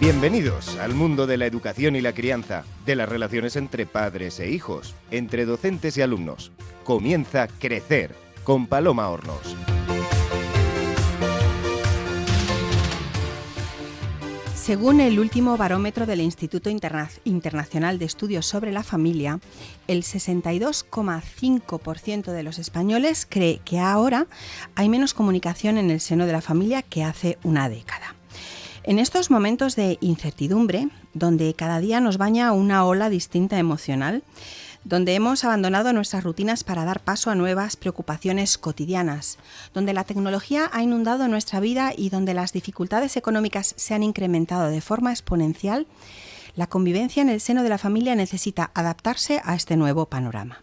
Bienvenidos al mundo de la educación y la crianza, de las relaciones entre padres e hijos, entre docentes y alumnos. Comienza Crecer con Paloma Hornos. Según el último barómetro del Instituto Internacional de Estudios sobre la Familia, el 62,5% de los españoles cree que ahora hay menos comunicación en el seno de la familia que hace una década. En estos momentos de incertidumbre, donde cada día nos baña una ola distinta emocional, donde hemos abandonado nuestras rutinas para dar paso a nuevas preocupaciones cotidianas, donde la tecnología ha inundado nuestra vida y donde las dificultades económicas se han incrementado de forma exponencial, la convivencia en el seno de la familia necesita adaptarse a este nuevo panorama.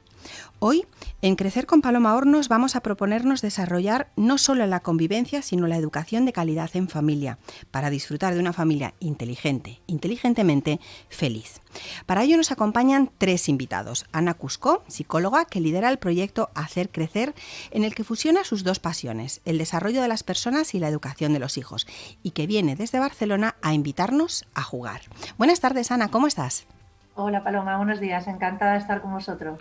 Hoy, en Crecer con Paloma Hornos, vamos a proponernos desarrollar no solo la convivencia, sino la educación de calidad en familia, para disfrutar de una familia inteligente, inteligentemente feliz. Para ello nos acompañan tres invitados. Ana Cusco, psicóloga que lidera el proyecto Hacer Crecer, en el que fusiona sus dos pasiones, el desarrollo de las personas y la educación de los hijos, y que viene desde Barcelona a invitarnos a jugar. Buenas tardes, Ana, ¿cómo estás? Hola Paloma, buenos días, encantada de estar con vosotros.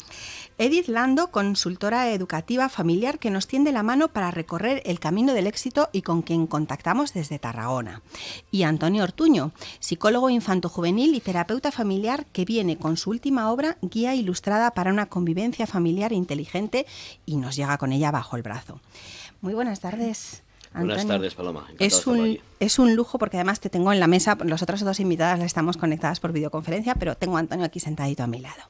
Edith Lando, consultora educativa familiar que nos tiende la mano para recorrer el camino del éxito y con quien contactamos desde Tarragona. Y Antonio Ortuño, psicólogo infanto-juvenil y terapeuta familiar que viene con su última obra, Guía Ilustrada para una convivencia familiar inteligente y nos llega con ella bajo el brazo. Muy buenas tardes. Buenas tardes, Paloma. Es un, es un lujo porque además te tengo en la mesa, las otras dos invitadas estamos conectadas por videoconferencia, pero tengo a Antonio aquí sentadito a mi lado.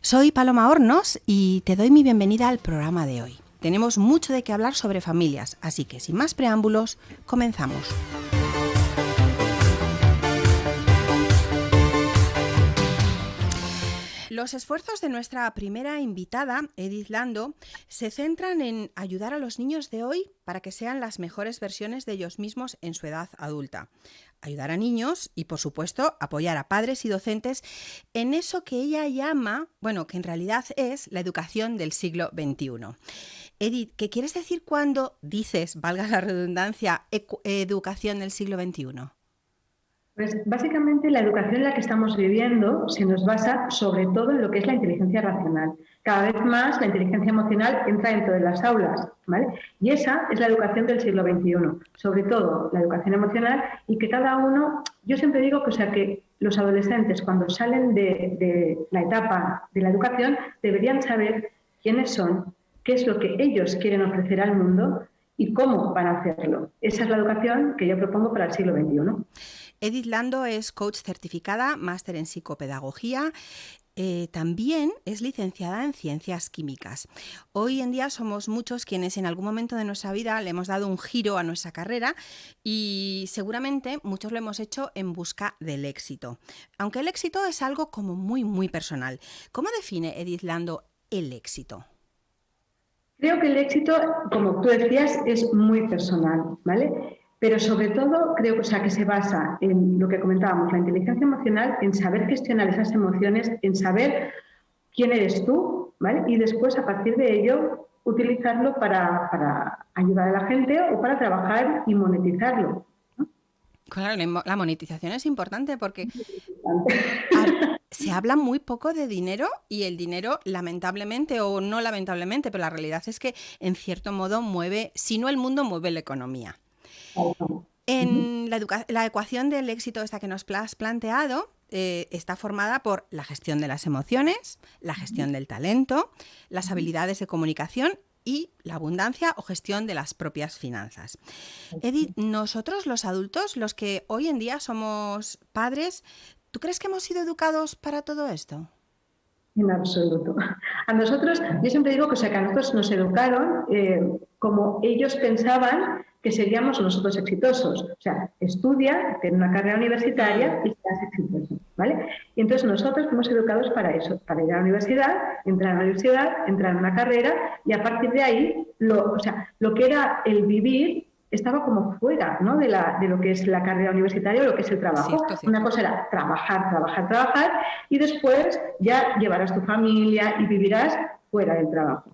Soy Paloma Hornos y te doy mi bienvenida al programa de hoy. Tenemos mucho de qué hablar sobre familias, así que sin más preámbulos, comenzamos. Los esfuerzos de nuestra primera invitada, Edith Lando, se centran en ayudar a los niños de hoy para que sean las mejores versiones de ellos mismos en su edad adulta. Ayudar a niños y, por supuesto, apoyar a padres y docentes en eso que ella llama, bueno, que en realidad es la educación del siglo XXI. Edith, ¿qué quieres decir cuando dices, valga la redundancia, educación del siglo XXI? Pues básicamente la educación en la que estamos viviendo se nos basa sobre todo en lo que es la inteligencia racional. Cada vez más la inteligencia emocional entra dentro de las aulas, ¿vale? Y esa es la educación del siglo XXI, sobre todo la educación emocional y que cada uno, yo siempre digo que, sea, que los adolescentes cuando salen de, de la etapa de la educación deberían saber quiénes son, qué es lo que ellos quieren ofrecer al mundo y cómo van a hacerlo. Esa es la educación que yo propongo para el siglo XXI. Edith Lando es coach certificada, máster en psicopedagogía. Eh, también es licenciada en ciencias químicas. Hoy en día somos muchos quienes en algún momento de nuestra vida le hemos dado un giro a nuestra carrera y seguramente muchos lo hemos hecho en busca del éxito. Aunque el éxito es algo como muy, muy personal. ¿Cómo define Edith Lando el éxito? Creo que el éxito, como tú decías, es muy personal, ¿vale? Pero sobre todo creo que, sea, que se basa en lo que comentábamos, la inteligencia emocional, en saber gestionar esas emociones, en saber quién eres tú, ¿vale? Y después, a partir de ello, utilizarlo para, ayudar a la gente o para trabajar y monetizarlo. Claro, la monetización es importante porque se habla muy poco de dinero y el dinero, lamentablemente o no lamentablemente, pero la realidad es que en cierto modo mueve, si no el mundo, mueve la economía. En la, ecuación del éxito esta que nos has planteado, eh, está formada por la gestión de las emociones, la gestión del talento, las habilidades de comunicación y la abundancia o gestión de las propias finanzas. Edith, nosotros los adultos, los que hoy en día somos padres, ¿tú crees que hemos sido educados para todo esto? En absoluto. A nosotros, yo siempre digo que, o sea, que a nosotros nos educaron eh, como ellos pensaban que seríamos nosotros exitosos. O sea, estudia, ten una carrera universitaria y seas exitoso, ¿vale? Y entonces nosotros fuimos educados para eso, para ir a la universidad, entrar a la universidad, entrar en una carrera y a partir de ahí, lo, o sea, lo que era el vivir estaba como fuera ¿no? de, la, de, lo que es la carrera universitaria o lo que es el trabajo. Una cosa era trabajar, trabajar, trabajar y después ya llevarás tu familia y vivirás fuera del trabajo.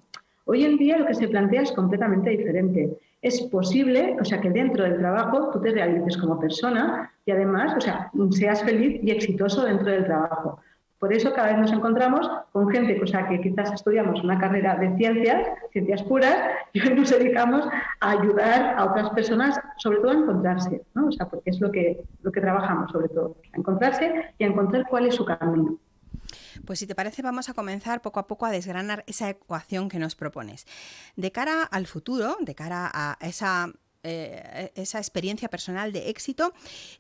Hoy en día lo que se plantea es completamente diferente. Es posible, o sea, que dentro del trabajo tú te realices como persona y además, o sea, seas feliz y exitoso dentro del trabajo. Por eso cada vez nos encontramos con gente, o sea, que quizás estudiamos una carrera de ciencias, ciencias puras, y hoy nos dedicamos a ayudar a otras personas, sobre todo a encontrarse, ¿no? O sea, porque es lo que, lo que trabajamos, sobre todo, a encontrarse y a encontrar cuál es su camino. Pues si te parece, vamos a comenzar poco a poco a desgranar esa ecuación que nos propones. De cara al futuro, de cara a esa eh, esa experiencia personal de éxito,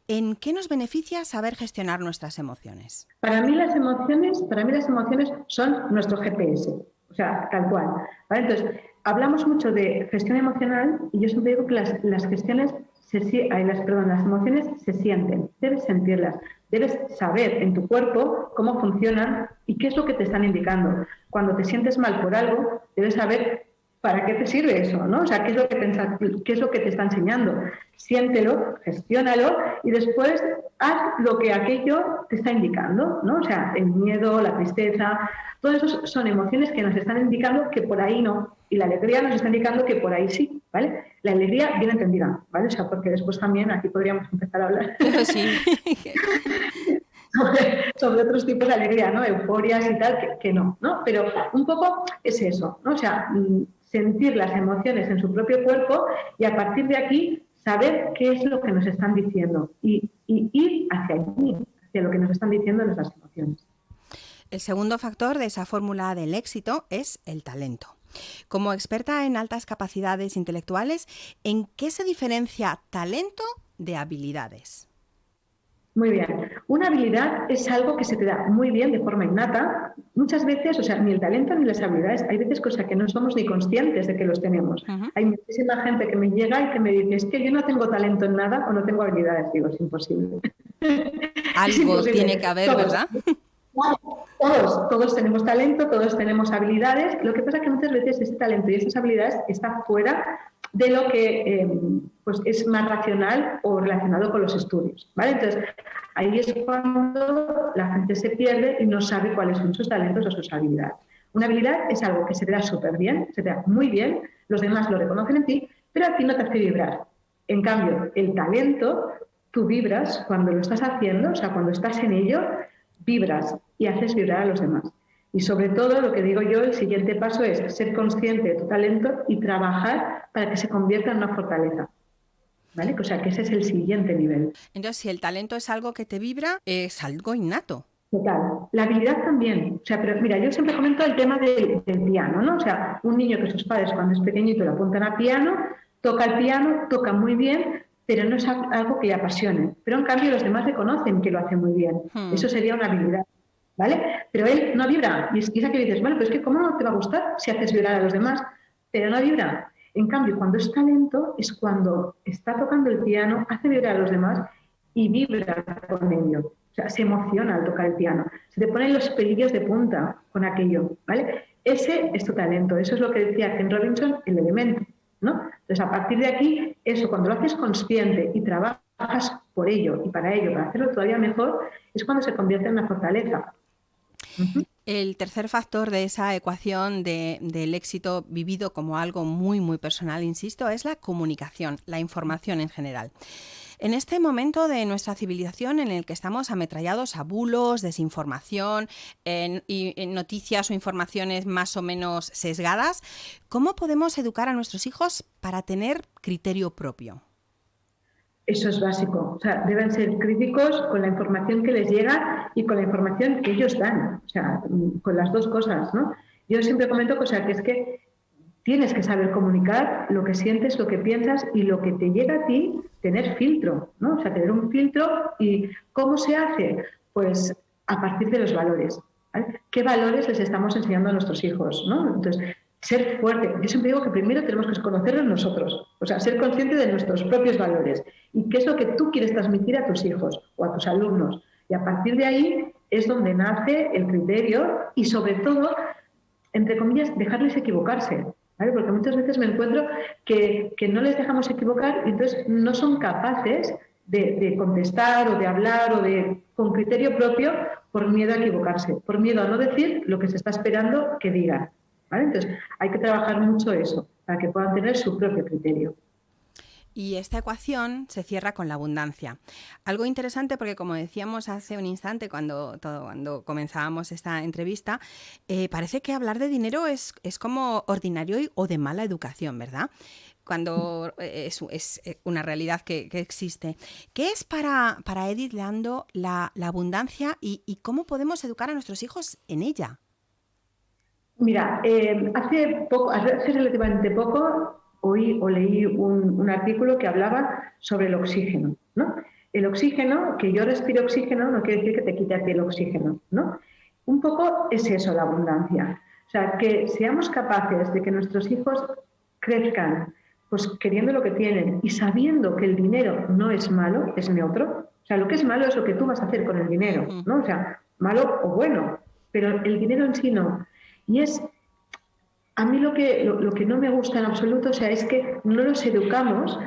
¿en qué nos beneficia saber gestionar nuestras emociones? Para mí las emociones, para mí las emociones son nuestro GPS, o sea, tal cual. Entonces, hablamos mucho de gestión emocional y yo siempre digo que las, las gestiones se, las, perdón, las emociones se sienten, debes sentirlas, debes saber en tu cuerpo cómo funcionan y qué es lo que te están indicando. Cuando te sientes mal por algo, debes saber ¿para qué te sirve eso? ¿no? O sea, ¿qué es, lo que te, ¿qué es lo que te está enseñando? Siéntelo, gestiónalo y después haz lo que aquello te está indicando, ¿no? O sea, el miedo, la tristeza, todo eso son emociones que nos están indicando que por ahí no. Y la alegría nos está indicando que por ahí sí, ¿vale? La alegría bien entendida, ¿vale? O sea, porque después también aquí podríamos empezar a hablar. Sí. sobre, otros tipos de alegría, ¿no? Euforias y tal, que, que, no, ¿no? Pero un poco es eso, ¿no? O sea, mm, sentir las emociones en su propio cuerpo y a partir de aquí saber qué es lo que nos están diciendo y, ir hacia allí, hacia lo que nos están diciendo nuestras emociones. El segundo factor de esa fórmula del éxito es el talento. Como experta en altas capacidades intelectuales, ¿en qué se diferencia talento de habilidades? Muy bien. Una habilidad es algo que se te da muy bien de forma innata. Muchas veces, o sea, ni el talento ni las habilidades, hay veces cosas que no somos ni conscientes de que los tenemos. Hay muchísima gente que me llega y que me dice, es que yo no tengo talento en nada o no tengo habilidades. Digo, es imposible. Algo tiene que haber, ¿verdad? Todos, todos tenemos talento, todos tenemos habilidades. Lo que pasa es que muchas veces ese talento y esas habilidades están fuera de lo que em, pues es más racional o relacionado con los estudios. ¿vale? Entonces, ahí es cuando la gente se pierde y no sabe cuáles son sus talentos o sus habilidades. Una habilidad es algo que se te da súper bien, se te da muy bien, los demás lo reconocen en ti, pero a ti no te hace vibrar. En cambio, el talento, tú vibras cuando lo estás haciendo, o sea, cuando estás en ello, vibras y haces vibrar a los demás. Y sobre todo, lo que digo yo, el siguiente paso es ser consciente de tu talento y trabajar para que se convierta en una fortaleza. ¿Vale? O sea, que ese es el siguiente nivel. Entonces, si el talento es algo que te vibra, es algo innato. Total. La habilidad también. O sea, pero mira, yo siempre comento el tema del, piano, ¿no? O sea, un niño que sus padres cuando es pequeñito le apuntan a piano, toca el piano, toca muy bien, pero no es algo que le apasione. Pero en cambio los demás reconocen que lo hace muy bien. Hmm. Eso sería una habilidad. ¿Vale? Pero él no vibra. Y esa que dices, bueno, pues es que ¿cómo te va a gustar si haces vibrar a los demás? Pero no vibra. En cambio, cuando es talento, es cuando está tocando el piano, hace vibrar a los demás y vibra con ello. O sea, se emociona al tocar el piano. Se te ponen los pelillos de punta con aquello, ¿vale? Ese es tu talento. Eso es lo que decía Ken Robinson, el elemento, ¿no? Entonces, a partir de aquí, eso, cuando lo haces consciente y trabajas por ello y para ello, para hacerlo todavía mejor, es cuando se convierte en una fortaleza. El tercer factor de esa ecuación del éxito vivido como algo muy, muy personal, insisto, es la comunicación, la información en general. En este momento de nuestra civilización en el que estamos ametrallados a bulos, desinformación y noticias o informaciones más o menos sesgadas, ¿cómo podemos educar a nuestros hijos para tener criterio propio? Eso es básico. O sea, deben ser críticos con la información que les llega y con la información que ellos dan. O sea, con las dos cosas, ¿no? Yo siempre comento, o sea, que es que tienes que saber comunicar lo que sientes, lo que piensas y lo que te llega a ti, tener filtro, ¿no? O sea, tener un filtro y ¿cómo se hace? Pues a partir de los valores. ¿Qué valores les estamos enseñando a nuestros hijos? ¿no? Entonces, ser fuerte. Yo siempre digo que primero tenemos que conocernos nosotros, o sea, ser consciente de nuestros propios valores y qué es lo que tú quieres transmitir a tus hijos o a tus alumnos. Y a partir de ahí es donde nace el criterio y sobre todo, entre comillas, dejarles equivocarse. Porque muchas veces me encuentro que, no les dejamos equivocar y entonces no son capaces de, de, contestar o de hablar o de con criterio propio por miedo a equivocarse, por miedo a no decir lo que se está esperando que digan. Entonces, hay que trabajar mucho eso para que puedan tener su propio criterio. Y esta ecuación se cierra con la abundancia. Algo interesante porque, como decíamos hace un instante cuando, cuando comenzábamos esta entrevista, eh, parece que hablar de dinero es, es como ordinario o de mala educación, ¿verdad? cuando eh, es, eh, una realidad que, existe. ¿Qué es para, para Edith Leando la, abundancia y, cómo podemos educar a nuestros hijos en ella? Mira, hace, poco, hace relativamente poco oí o leí un, artículo que hablaba sobre el oxígeno. ¿no? El oxígeno, que yo respiro oxígeno, no quiere decir que te quite a ti el oxígeno. ¿no? Un poco es eso la abundancia. O sea, que seamos capaces de que nuestros hijos crezcan pues queriendo lo que tienen y sabiendo que el dinero no es malo, es neutro. O sea, lo que es malo es lo que tú vas a hacer con el dinero, ¿no? O sea, malo o bueno, pero el dinero en sí no. Y es a mí lo que, lo, que no me gusta en absoluto, o sea, es que no los educamos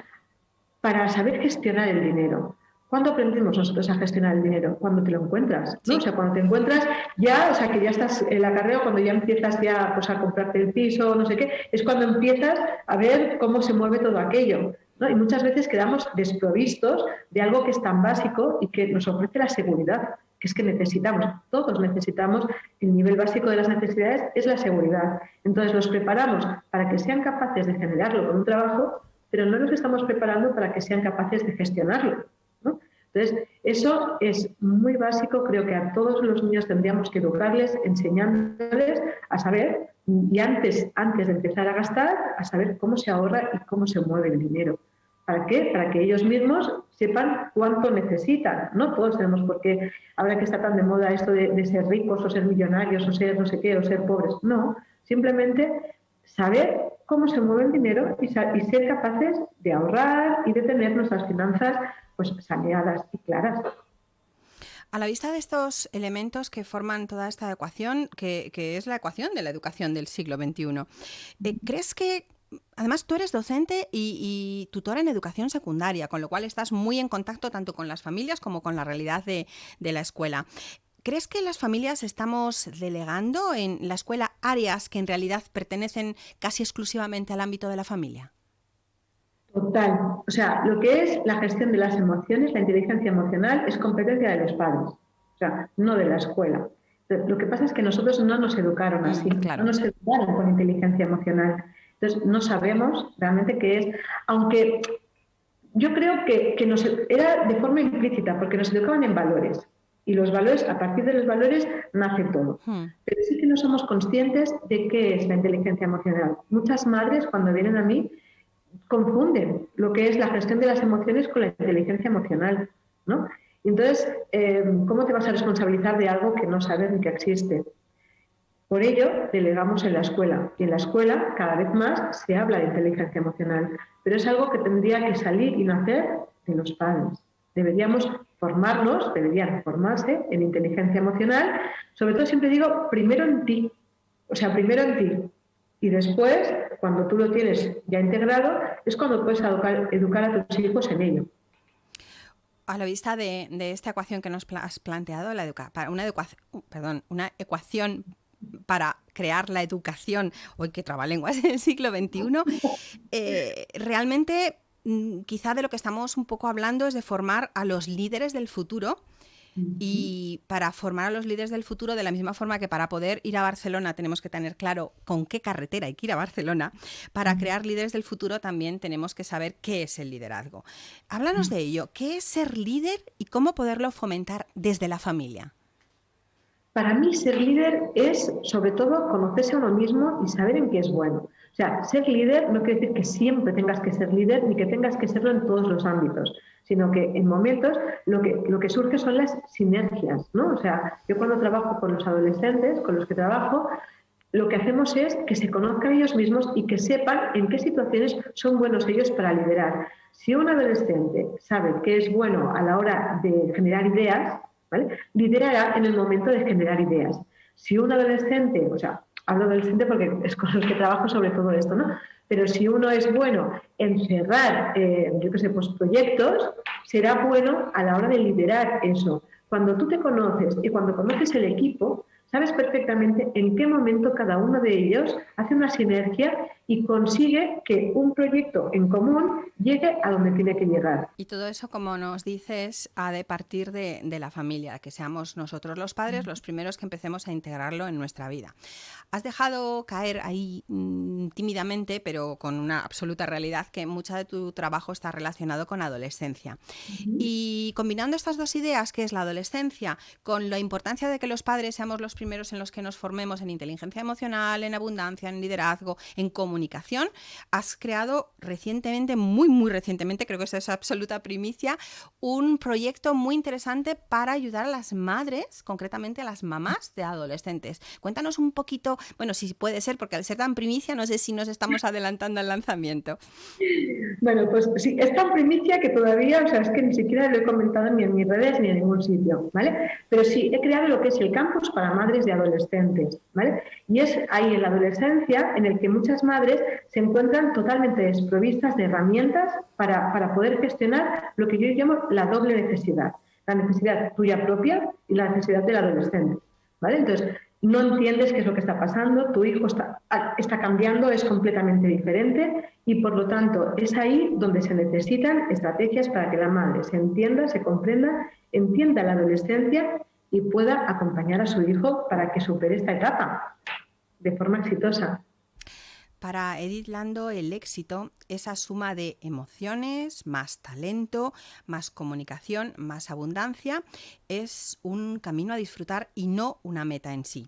para saber gestionar el dinero. ¿Cuándo aprendemos nosotros a gestionar el dinero? Cuando te lo encuentras, ¿no? O sea, cuando te encuentras ya, o sea, que ya estás en la carrera, cuando ya empiezas ya pues, a comprarte el piso, no sé qué, es cuando empiezas a ver cómo se mueve todo aquello. ¿no? Y muchas veces quedamos desprovistos de algo que es tan básico y que nos ofrece la seguridad que es que necesitamos, todos necesitamos, el nivel básico de las necesidades es la seguridad. Entonces los preparamos para que sean capaces de generarlo con un trabajo, pero no los estamos preparando para que sean capaces de gestionarlo. Entonces, eso es muy básico, creo que a todos los niños tendríamos que educarles, enseñándoles a saber, y antes, antes de empezar a gastar, a saber cómo se ahorra y cómo se mueve el dinero. ¿Para qué? Para que ellos mismos sepan cuánto necesitan. No todos tenemos por qué, ahora que está tan de moda esto de, ser ricos o ser millonarios o ser no sé qué o ser pobres. No, simplemente saber cómo se mueve el dinero y, ser capaces de ahorrar y de tener nuestras finanzas pues saneadas y claras. A la vista de estos elementos que forman toda esta ecuación, que, es la ecuación de la educación del siglo XXI, eh, ¿crees que Además, tú eres docente y, tutora en educación secundaria, con lo cual estás muy en contacto tanto con las familias como con la realidad de, la escuela. ¿Crees que las familias estamos delegando en la escuela áreas que en realidad pertenecen casi exclusivamente al ámbito de la familia? Total. O sea, lo que es la gestión de las emociones, la inteligencia emocional, es competencia de los padres, o sea, no de la escuela. Lo que pasa es que nosotros no nos educaron así, mm, no nos educaron con inteligencia emocional. Entonces, no sabemos realmente qué es, aunque yo creo que, nos, era de forma implícita, porque nos educaban en valores. Y los valores, a partir de los valores, nace todo. Hmm. Pero sí que no somos conscientes de qué es la inteligencia emocional. Muchas madres, cuando vienen a mí, confunden lo que es la gestión de las emociones con la inteligencia emocional. ¿no? entonces, eh, ¿cómo te vas a responsabilizar de algo que no sabes ni que existe? Por ello, delegamos en la escuela y en la escuela cada vez más se habla de inteligencia emocional, pero es algo que tendría que salir y nacer de los padres. Deberíamos formarnos, deberían formarse en inteligencia emocional, sobre todo siempre digo, primero en ti, o sea, primero en ti. Y después, cuando tú lo tienes ya integrado, es cuando puedes educar, a tus hijos en ello a la vista de, esta ecuación que nos has planteado, la para una, perdón, una ecuación para crear la educación, hoy que trabalenguas en el siglo XXI, eh, realmente mm, quizá de lo que estamos un poco hablando es de formar a los líderes del futuro. Y para formar a los líderes del futuro, de la misma forma que para poder ir a Barcelona tenemos que tener claro con qué carretera hay que ir a Barcelona, para crear líderes del futuro también tenemos que saber qué es el liderazgo. Háblanos de ello, ¿qué es ser líder y cómo poderlo fomentar desde la familia? Para mí ser líder es sobre todo conocerse a uno mismo y saber en qué es bueno. O sea, ser líder no quiere decir que siempre tengas que ser líder ni que tengas que serlo en todos los ámbitos, sino que en momentos lo que, lo que surge son las sinergias, ¿no? O sea, yo cuando trabajo con los adolescentes, con los que trabajo, lo que hacemos es que se conozcan ellos mismos y que sepan en qué situaciones son buenos ellos para liderar. Si un adolescente sabe que es bueno a la hora de generar ideas, Liderará en el momento de generar ideas. Si un adolescente, o sea, hablo adolescente porque es con los que trabajo sobre todo esto, ¿no? Pero si uno es bueno en cerrar, eh, yo qué sé, pues proyectos, será bueno a la hora de liderar eso. Cuando tú te conoces y cuando conoces el equipo, sabes perfectamente en qué momento cada uno de ellos hace una sinergia y consigue que un proyecto en común llegue a donde tiene que llegar. Y todo eso, como nos dices, ha de partir de, la familia, que seamos nosotros los padres los primeros que empecemos a integrarlo en nuestra vida. Has dejado caer ahí mm, tímidamente, pero con una absoluta realidad, que mucha de tu trabajo está relacionado con adolescencia. Y combinando estas dos ideas, que es la adolescencia, con la importancia de que los padres seamos los primeros en los que nos formemos en inteligencia emocional, en abundancia, en liderazgo, en comunicación, has creado recientemente, muy, muy recientemente, creo que eso es absoluta primicia, un proyecto muy interesante para ayudar a las madres, concretamente a las mamás de adolescentes. Cuéntanos un poquito, bueno, si puede ser, porque al ser tan primicia, no sé si nos estamos adelantando al lanzamiento. Bueno, pues sí, es tan primicia que todavía, o sea, es que ni siquiera lo he comentado ni en mis redes ni en ningún sitio, ¿vale? Pero sí, he creado lo que es el campus para madres de adolescentes, ¿vale? Y es ahí en la adolescencia en el que muchas madres se encuentran totalmente desprovistas de herramientas para, para poder gestionar lo que yo llamo la doble necesidad, la necesidad tuya propia y la necesidad del adolescente, ¿vale? Entonces, no entiendes qué es lo que está pasando, tu hijo está, está, cambiando, es completamente diferente y por lo tanto es ahí donde se necesitan estrategias para que la madre se entienda, se comprenda, entienda la adolescencia y pueda acompañar a su hijo para que supere esta etapa de forma exitosa. Para Edith Lando el éxito es la suma de emociones, más talento, más comunicación, más abundancia. Es un camino a disfrutar y no una meta en sí.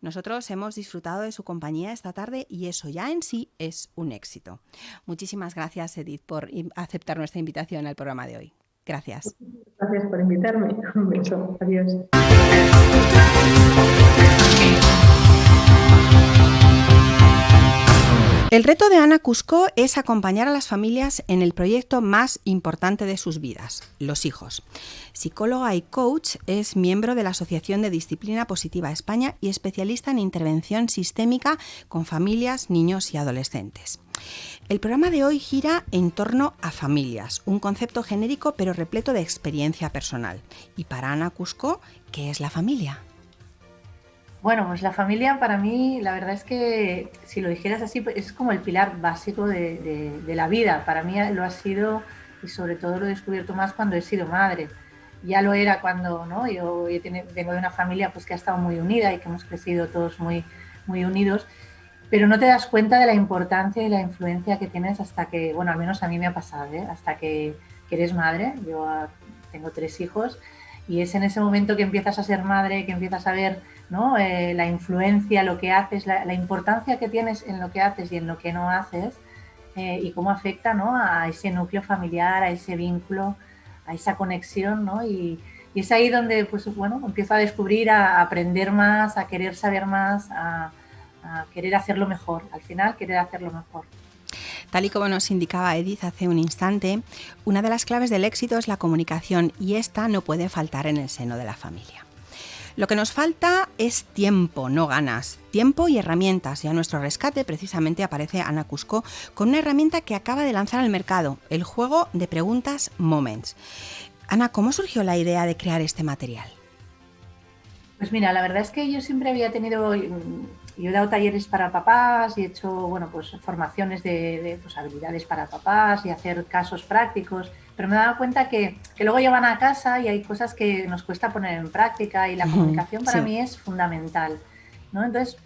Nosotros hemos disfrutado de su compañía esta tarde y eso ya en sí es un éxito. Muchísimas gracias Edith por aceptar nuestra invitación al programa de hoy. Gracias. Gracias por invitarme. Un beso. Adiós. El reto de Ana Cusco es acompañar a las familias en el proyecto más importante de sus vidas, los hijos. Psicóloga y coach, es miembro de la Asociación de Disciplina Positiva España y especialista en intervención sistémica con familias, niños y adolescentes. El programa de hoy gira en torno a familias, un concepto genérico pero repleto de experiencia personal. Y para Ana Cusco, ¿qué es la familia? Bueno, pues la familia para mí, la verdad es que si lo dijeras así, es como el pilar básico de, la vida. Para mí lo ha sido y sobre todo lo he descubierto más cuando he sido madre. Ya lo era cuando, ¿no? Yo vengo de una familia pues que ha estado muy unida y que hemos crecido todos muy, muy unidos, pero no te das cuenta de la importancia y la influencia que tienes hasta que, bueno, al menos a mí me ha pasado, ¿eh? hasta que, que eres madre. Yo ah, tengo tres hijos y es en ese momento que empiezas a ser madre, que empiezas a ver ¿no? Eh, la influencia, lo que haces, la, importancia que tienes en lo que haces y en lo que no haces eh, y cómo afecta ¿no? a ese núcleo familiar, a ese vínculo, a esa conexión. ¿no? Y, es ahí donde pues, bueno, empiezo a descubrir, a, aprender más, a querer saber más, a, a querer hacerlo mejor. Al final, querer hacerlo mejor. Tal y como nos indicaba Edith hace un instante, una de las claves del éxito es la comunicación y esta no puede faltar en el seno de la familia. Lo que nos falta es tiempo, no ganas. Tiempo y herramientas. Y a nuestro rescate precisamente aparece Ana Cusco con una herramienta que acaba de lanzar al mercado, el juego de preguntas Moments. Ana, ¿cómo surgió la idea de crear este material? Pues mira, la verdad es que yo siempre había tenido, mm, yo he dado talleres para papás y he hecho, bueno, pues formaciones de, pues, habilidades para papás y hacer casos prácticos pero me he dado cuenta que, que, luego llevan a casa y hay cosas que nos cuesta poner en práctica y la comunicación para mí es fundamental. ¿no? Entonces,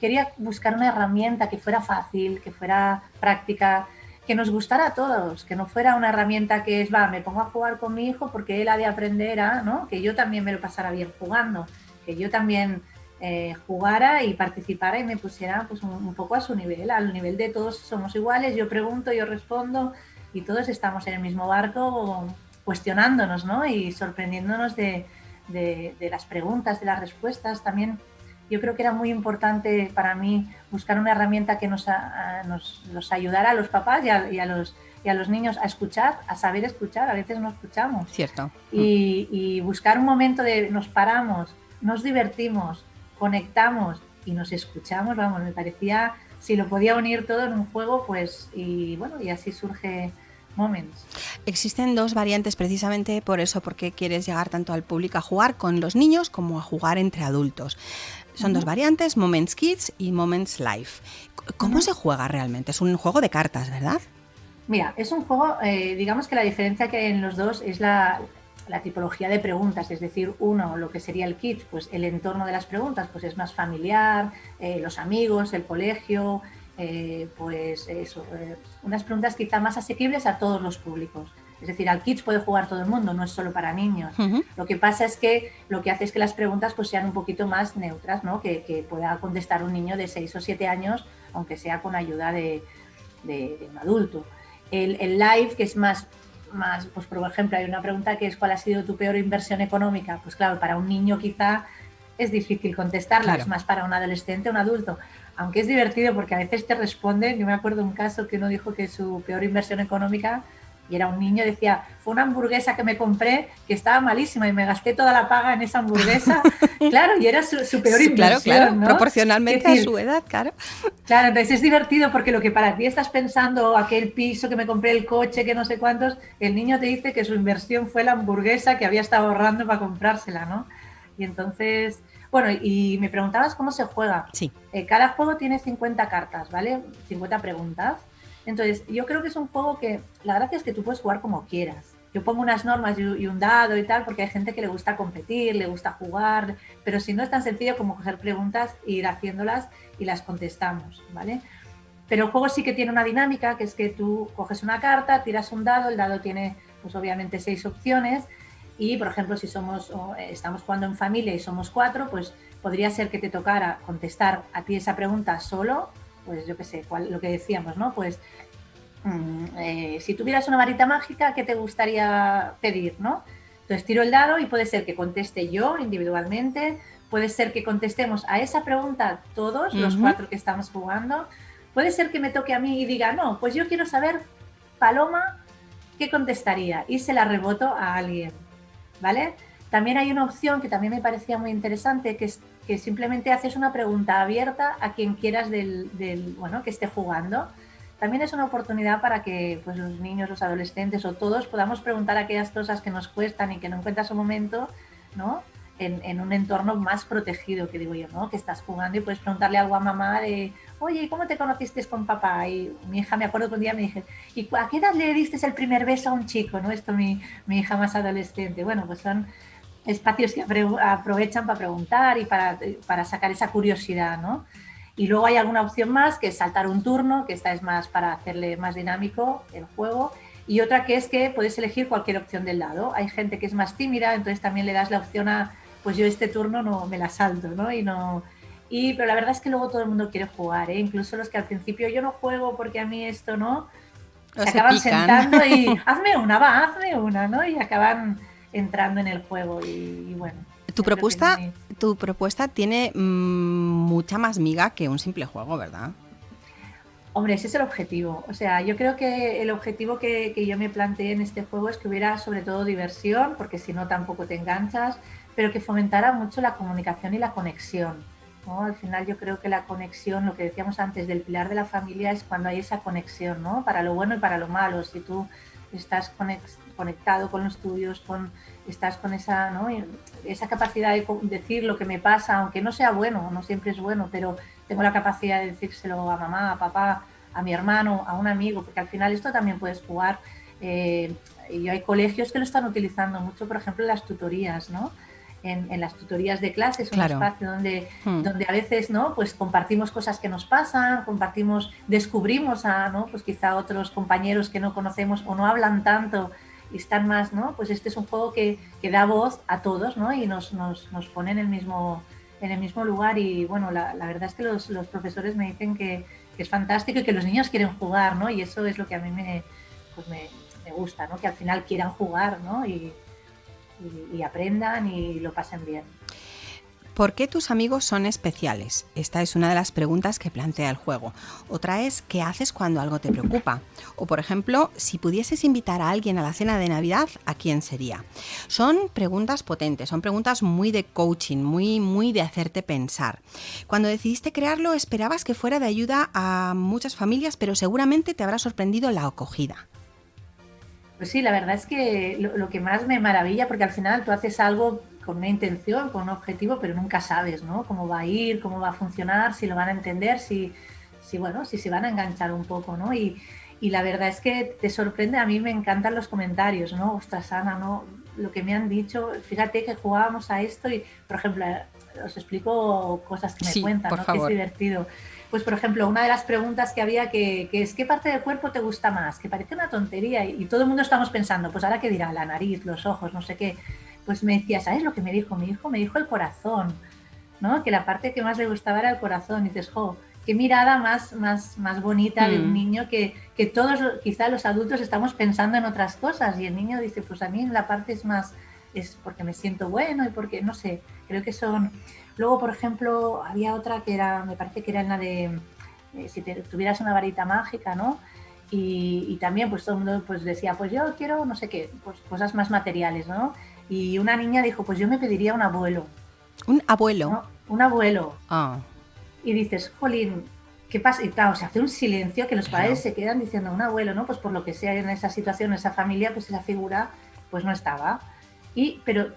quería buscar una herramienta que fuera fácil, que fuera práctica, que nos gustara a todos, que no fuera una herramienta que es, va, me pongo a jugar con mi hijo porque él ha de aprender a, ¿no? Que yo también me lo pasara bien jugando, que yo también eh, jugara y participara y me pusiera pues, un, poco a su nivel, al nivel de todos somos iguales, yo pregunto, yo respondo, y todos estamos en el mismo barco cuestionándonos ¿no? y sorprendiéndonos de, las preguntas, de las respuestas. También yo creo que era muy importante para mí buscar una herramienta que nos, nos, ayudara a los papás y a, los, y a los niños a escuchar, a saber escuchar. A veces no escuchamos. Cierto. Y, y buscar un momento de nos paramos, nos divertimos, conectamos y nos escuchamos. Vamos, me parecía si lo podía unir todo en un juego, pues, y bueno, y así surge Moments. Existen dos variantes precisamente por eso, porque quieres llegar tanto al público a jugar con los niños como a jugar entre adultos. Son dos variantes, Moments Kids y Moments Life. ¿Cómo se juega realmente? Es un juego de cartas, ¿verdad? Mira, es un juego, eh, digamos que la diferencia que hay en los dos es la, tipología de preguntas, es decir, uno, lo que sería el kit, pues el entorno de las preguntas, pues es más familiar, eh, los amigos, el colegio, eh, pues eso, unas preguntas quizá más asequibles a todos los públicos. Es decir, al Kids puede jugar todo el mundo, no es solo para niños. Lo que pasa es que lo que hace es que las preguntas pues, sean un poquito más neutras, ¿no? que, pueda contestar un niño de 6 o 7 años, aunque sea con ayuda de, un adulto. El, live, que es más, más, pues por ejemplo, hay una pregunta que es ¿cuál ha sido tu peor inversión económica? Pues claro, para un niño quizá es difícil contestarla, es más para un adolescente o un adulto. Aunque es divertido porque a veces te responden, yo me acuerdo un caso que uno dijo que su peor inversión económica y era un niño, decía, fue una hamburguesa que me compré que estaba malísima y me gasté toda la paga en esa hamburguesa. claro, y era su, peor inversión. Claro, claro, proporcionalmente a su edad, claro. Claro, entonces es divertido porque lo que para ti estás pensando, aquel piso que me compré, el coche, que no sé cuántos, el niño te dice que su inversión fue la hamburguesa que había estado ahorrando para comprársela, ¿no? Y entonces, bueno, y me preguntabas cómo se juega. Sí. Eh, cada juego tiene 50 cartas, ¿vale? 50 preguntas. Entonces, yo creo que es un juego que la gracia es que tú puedes jugar como quieras. Yo pongo unas normas y un dado y tal, porque hay gente que le gusta competir, le gusta jugar, pero si no es tan sencillo como coger preguntas e ir haciéndolas y las contestamos, ¿vale? Pero el juego sí que tiene una dinámica, que es que tú coges una carta, tiras un dado, el dado tiene, pues obviamente, seis opciones, y, por ejemplo, si somos, estamos jugando en familia y somos cuatro, pues podría ser que te tocara contestar a ti esa pregunta solo pues yo qué sé, lo que decíamos, ¿no? Pues mm, eh, si tuvieras una varita mágica, ¿qué te gustaría pedir, no? Entonces tiro el dado y puede ser que conteste yo individualmente, puede ser que contestemos a esa pregunta todos, los cuatro que estamos jugando, puede ser que me toque a mí y diga, no, pues yo quiero saber, Paloma, ¿qué contestaría? Y se la reboto a alguien, ¿vale? También hay una opción que también me parecía muy interesante, que es que simplemente haces una pregunta abierta a quien quieras del, bueno, que esté jugando. También es una oportunidad para que pues, los niños, los adolescentes o todos podamos preguntar aquellas cosas que nos cuestan y que no encuentras un momento, ¿no? En, un entorno más protegido, que digo yo, ¿no? Que estás jugando y puedes preguntarle algo a mamá de, oye, ¿cómo te conociste con papá? Y mi hija, me acuerdo que un día me dije, ¿y a qué edad le diste el primer beso a un chico? ¿No? Esto mi, mi hija más adolescente. Bueno, pues son espacios que aprovechan para preguntar y para, sacar esa curiosidad, ¿no? Y luego hay alguna opción más, que es saltar un turno, que esta es más para hacerle más dinámico el juego. Y otra que es que puedes elegir cualquier opción del lado. Hay gente que es más tímida, entonces también le das la opción a, pues yo este turno no me la salto, ¿no? Y no... Y, pero la verdad es que luego todo el mundo quiere jugar, ¿eh? Incluso los que al principio yo no juego porque a mí esto no... Se, acaban sentando y hazme una, va, hazme una, ¿no? Y acaban entrando en el juego y, bueno. Tu propuesta, tu propuesta tiene mm, mucha más miga que un simple juego, ¿verdad? Hombre, ese es el objetivo. O sea, yo creo que el objetivo que, yo me planteé en este juego es que hubiera sobre todo diversión, porque si no tampoco te enganchas, pero que fomentara mucho la comunicación y la conexión. Al final yo creo que la conexión, lo que decíamos antes del pilar de la familia, es cuando hay esa conexión, ¿no? Para lo bueno y para lo malo. Si tú estás conectado con los tuyos, con, estás con esa, ¿no? esa capacidad de decir lo que me pasa, aunque no sea bueno, no siempre es bueno, pero tengo la capacidad de decírselo a mamá, a papá, a mi hermano, a un amigo, porque al final esto también puedes jugar. Eh, y hay colegios que lo están utilizando mucho, por ejemplo, en las tutorías, ¿no? En, las tutorías de clases, un espacio donde, hmm. donde a veces ¿no? pues compartimos cosas que nos pasan, compartimos, descubrimos a ¿no? pues quizá otros compañeros que no conocemos o no hablan tanto y están más, ¿no? Pues este es un juego que, que da voz a todos, ¿no? Y nos, nos, nos, pone en el mismo, en el mismo lugar y bueno, la, la verdad es que los, los profesores me dicen que, que, es fantástico y que los niños quieren jugar, ¿no? Y eso es lo que a mí me, pues me, me gusta, ¿no? Que al final quieran jugar, ¿no? Y, y, aprendan y lo pasen bien. ¿Por qué tus amigos son especiales? Esta es una de las preguntas que plantea el juego. Otra es, ¿qué haces cuando algo te preocupa? O, por ejemplo, si pudieses invitar a alguien a la cena de Navidad, ¿a quién sería? Son preguntas potentes, son preguntas muy de coaching, muy, muy de hacerte pensar. Cuando decidiste crearlo, esperabas que fuera de ayuda a muchas familias, pero seguramente te habrá sorprendido la acogida. Pues sí, la verdad es que lo, que más me maravilla, porque al final tú haces algo con una intención, con un objetivo, pero nunca sabes, ¿no? Cómo va a ir, cómo va a funcionar, si lo van a entender, si, si bueno, si se van a enganchar un poco, ¿no? Y, y la verdad es que te sorprende, a mí me encantan los comentarios, ¿no? Ostras, Ana, ¿no? Lo que me han dicho, fíjate que jugábamos a esto y, por ejemplo, os explico cosas que me cuentan, ¿no? Que es divertido. Pues, por ejemplo, una de las preguntas que había que, es ¿qué parte del cuerpo te gusta más? Que parece una tontería y, todo el mundo estamos pensando, pues ahora qué dirá, la nariz, los ojos, no sé qué. Pues me decía, ¿sabes lo que me dijo? Mi hijo me dijo el corazón, ¿no? Que la parte que más le gustaba era el corazón. Y dices, jo, qué mirada más, más, más bonita de un mm. niño que, que todos, quizá los adultos, estamos pensando en otras cosas y el niño dice, pues a mí la parte es más, es porque me siento bueno y porque, no sé, creo que son... Luego, por ejemplo, había otra que era, me parece que era en la de, eh, si tuvieras una varita mágica, ¿no? Y, también pues todo el mundo pues decía, pues yo quiero no sé qué, pues cosas más materiales, ¿no? Y una niña dijo, pues yo me pediría un abuelo. ¿Un abuelo? Un abuelo. Ah y dices, jolín, ¿qué pasa? Y claro, se hace un silencio que los padres se quedan diciendo, un abuelo, ¿no? Pues por lo que sea en esa situación, en esa familia, pues esa figura pues no estaba. Y, pero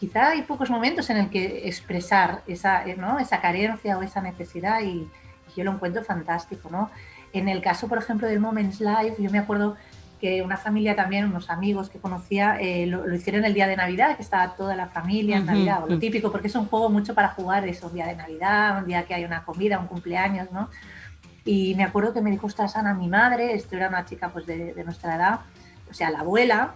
quizá hay pocos momentos en el que expresar esa, ¿no? esa carencia o esa necesidad y, y, yo lo encuentro fantástico, ¿no? En el caso, por ejemplo, del Moments Life, yo me acuerdo que una familia también, unos amigos que conocía, eh, lo, hicieron el día de Navidad, que estaba toda la familia en Navidad, o lo típico, porque es un juego mucho para jugar eso, un día de Navidad, un día que hay una comida, un cumpleaños, ¿no? Y me acuerdo que me dijo, esta Ana, mi madre, esto era una chica pues de, nuestra edad, o sea, la abuela,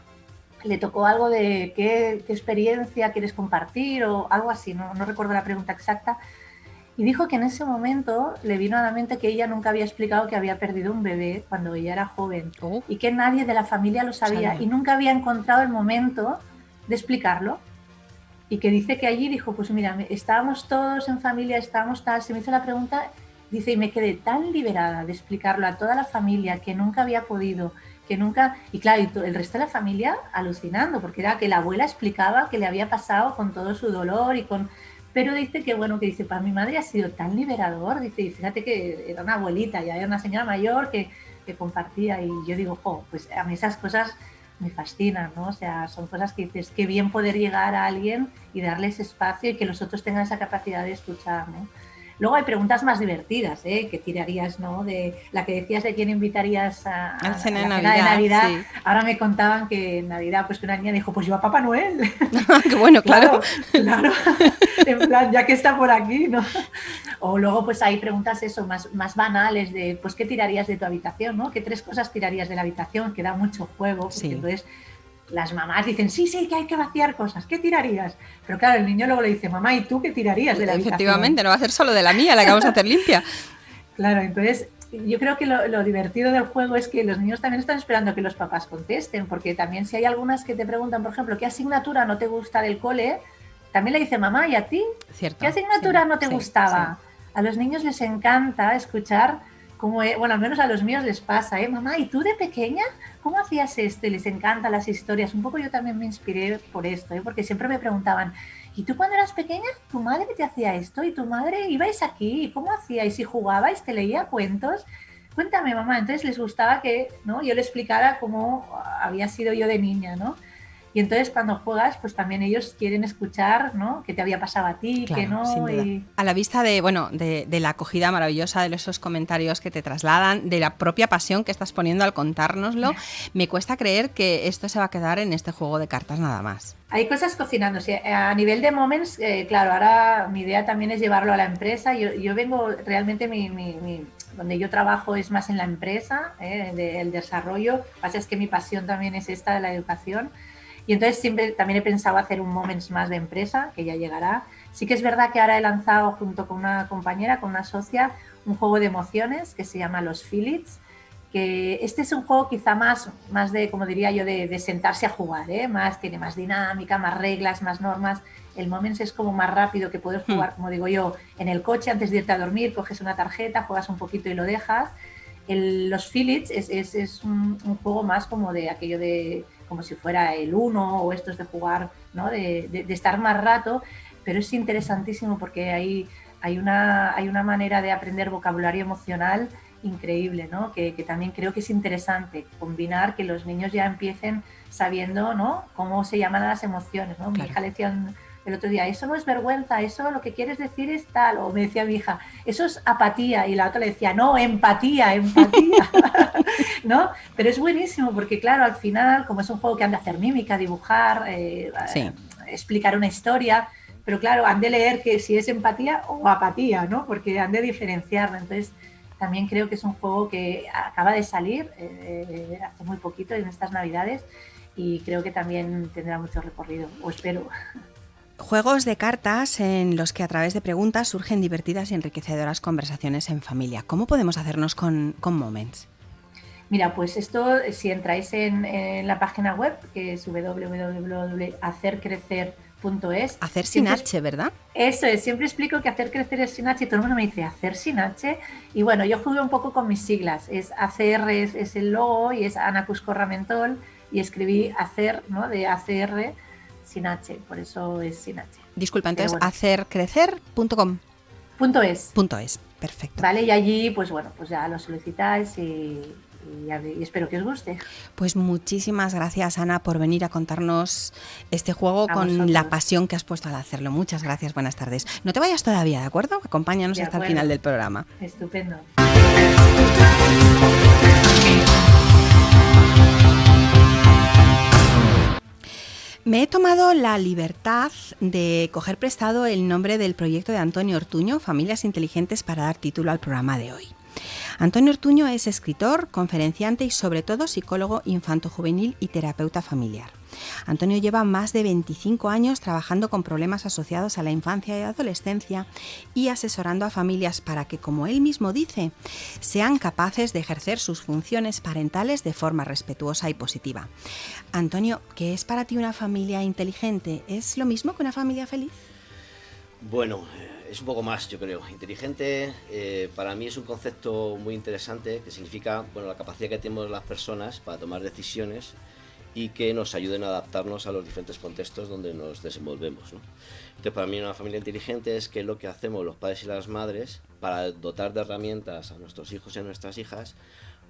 le tocó algo de qué, qué, experiencia quieres compartir o algo así, no, no recuerdo la pregunta exacta, y dijo que en ese momento le vino a la mente que ella nunca había explicado que había perdido un bebé cuando ella era joven oh. y que nadie de la familia lo sabía y nunca había encontrado el momento de explicarlo. Y que dice que allí dijo, pues mira, estábamos todos en familia, estábamos tal, se me hizo la pregunta, dice, y me quedé tan liberada de explicarlo a toda la familia que nunca había podido, que nunca, y claro, y el resto de la familia alucinando, porque era que la abuela explicaba que le había pasado con todo su dolor y con pero dice que, bueno, que dice, para mi madre ha sido tan liberador, dice, y fíjate que era una abuelita, ya era una señora mayor que, que compartía, y yo digo, jo, pues a mí esas cosas me fascinan, ¿no? O sea, son cosas que dices, qué bien poder llegar a alguien y darles espacio y que los otros tengan esa capacidad de escuchar, ¿no? Luego hay preguntas más divertidas, ¿eh? que tirarías, ¿no? De la que decías de quién invitarías a, a, cena, de Navidad. Ahora me contaban que en Navidad, pues que una niña dijo, pues yo a Papá Noel. Qué bueno, claro. Claro, en plan, ya que está por aquí, ¿no? O luego pues hay preguntas eso, más, más banales de, pues, ¿qué tirarías de tu habitación, ¿no? ¿Qué tres cosas tirarías de la habitación? Que da mucho juego, porque entonces las mamás dicen, sí, sí, que hay que vaciar cosas, ¿qué tirarías? Pero claro, el niño luego le dice, mamá, ¿y tú qué tirarías de la Efectivamente, no va a ser solo de la mía, la que vamos a hacer limpia. claro, entonces yo creo que lo, divertido del juego es que los niños también están esperando que los papás contesten, porque también si hay algunas que te preguntan, por ejemplo, ¿qué asignatura no te gusta del cole? También le dice, mamá, ¿y a ti? Cierto, ¿Qué asignatura no te gustaba? A los niños les encanta escuchar como, bueno, al menos a los míos les pasa, ¿eh? Mamá, ¿y tú de pequeña cómo hacías esto? Y les encantan las historias. Un poco yo también me inspiré por esto, ¿eh? porque siempre me preguntaban, ¿y tú cuando eras pequeña, tu madre te hacía esto? ¿Y tu madre ibais aquí? ¿Y cómo hacíais? ¿Y jugabais? ¿Te leía cuentos? Cuéntame, mamá. Entonces les gustaba que ¿no? yo le explicara cómo había sido yo de niña, ¿no? Y entonces cuando juegas, pues también ellos quieren escuchar, ¿no? ¿Qué te había pasado a ti? que no? A la vista de, bueno, de, la acogida maravillosa de esos comentarios que te trasladan, de la propia pasión que estás poniendo al contárnoslo, me cuesta creer que esto se va a quedar en este juego de cartas nada más. Hay cosas cocinándose. A nivel de moments, eh, claro, ahora mi idea también es llevarlo a la empresa. Yo, yo vengo, realmente mi, mi, donde yo trabajo es más en la empresa, eh, del desarrollo. Lo que pasa es que mi pasión también es esta de la educación. Y entonces siempre también he pensado hacer un Moments más de empresa, que ya llegará. Sí que es verdad que ahora he lanzado junto con una compañera, con una socia, un juego de emociones que se llama Los Philips, que este es un juego quizá más, más de, como diría yo, de, sentarse a jugar, ¿eh? más, tiene más dinámica, más reglas, más normas. El Moments es como más rápido que puedes jugar, hmm. como digo yo, en el coche antes de irte a dormir, coges una tarjeta, juegas un poquito y lo dejas. los Philips es, es, es un, juego más como de aquello de como si fuera el uno o estos de jugar, ¿no? de, de, estar más rato, pero es interesantísimo porque hay, hay, una, hay una manera de aprender vocabulario emocional increíble, ¿no? Que, también creo que es interesante combinar que los niños ya empiecen sabiendo, ¿no? Cómo se llaman las emociones, ¿no? Mi hija le decía el otro día, eso no es vergüenza, eso lo que quieres decir es tal, o me decía mi hija, eso es apatía, y la otra le decía, no, empatía, empatía, ¿no? Pero es buenísimo porque, claro, al final, como es un juego que han de hacer mímica, dibujar, eh, explicar una historia, pero claro, han de leer que si es empatía o apatía, ¿no? Porque han de diferenciarlo, entonces también creo que es un juego que acaba de salir eh, hace muy poquito en estas navidades y creo que también tendrá mucho recorrido, o espero. Juegos de cartas en los que a través de preguntas surgen divertidas y enriquecedoras conversaciones en familia. ¿Cómo podemos hacernos con, Moments? Mira, pues esto, si entráis en, la página web, que es www.hacercrecer.es. Hacer sin H, ¿verdad? Eso es, siempre explico que hacer crecer es sin H y todo el mundo me dice hacer sin H. Y bueno, yo jugué un poco con mis siglas. Es ACR es, el logo y es Ana Cusco Ramentol y escribí hacer, ¿no? De ACR sin H, por eso es sin H. Disculpa, entonces hacercrecer.com. Punto es. Punto es, perfecto. Vale, y allí, pues bueno, pues ya lo solicitáis y, espero que os guste. Pues muchísimas gracias, Ana, por venir a contarnos este juego con la pasión que has puesto al hacerlo. Muchas gracias, buenas tardes. No te vayas todavía, ¿de acuerdo? Acompáñanos hasta el final del programa. Estupendo. Me he tomado la libertad de coger prestado el nombre del proyecto de Antonio Ortuño, Familias Inteligentes, para dar título al programa de hoy. Antonio Ortuño es escritor, conferenciante y sobre todo psicólogo infanto-juvenil y terapeuta familiar. Antonio lleva más de 25 años trabajando con problemas asociados a la infancia y adolescencia y asesorando a familias para que, como él mismo dice, sean capaces de ejercer sus funciones parentales de forma respetuosa y positiva. Antonio, ¿qué es para ti una familia inteligente? ¿Es lo mismo que una familia feliz? Bueno, es un poco más, yo creo. Inteligente eh, para mí es un concepto muy interesante que significa bueno, la capacidad que tenemos las personas para tomar decisiones y que nos ayuden a adaptarnos a los diferentes contextos donde nos desenvolvemos. ¿no? Entonces, para mí una familia inteligente es que lo que hacemos los padres y las madres para dotar de herramientas a nuestros hijos y a nuestras hijas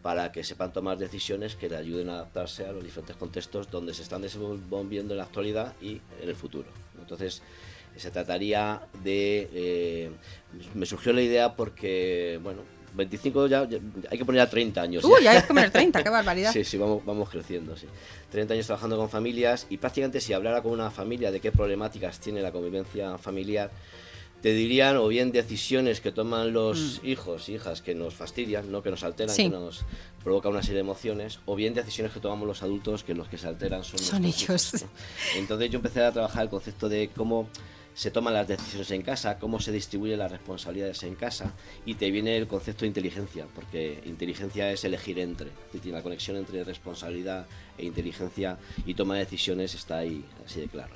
para que sepan tomar decisiones que le ayuden a adaptarse a los diferentes contextos donde se están desenvolviendo en la actualidad y en el futuro. Entonces, se trataría de... Eh, me surgió la idea porque, bueno, 25 ya, hay que poner a 30 años. Uy, ya hay que poner 30, qué barbaridad. sí, sí, vamos, vamos creciendo, sí. 30 años trabajando con familias y prácticamente si hablara con una familia de qué problemáticas tiene la convivencia familiar, te dirían o bien decisiones que toman los mm. hijos, hijas que nos fastidian, no que nos alteran, que nos provoca una serie de emociones, o bien decisiones que tomamos los adultos que los que se alteran son, son ellos. Entonces yo empecé a trabajar el concepto de cómo se toman las decisiones en casa, cómo se distribuyen las responsabilidades en casa y te viene el concepto de inteligencia, porque inteligencia es elegir entre, la conexión entre responsabilidad e inteligencia y toma de decisiones está ahí así de claro.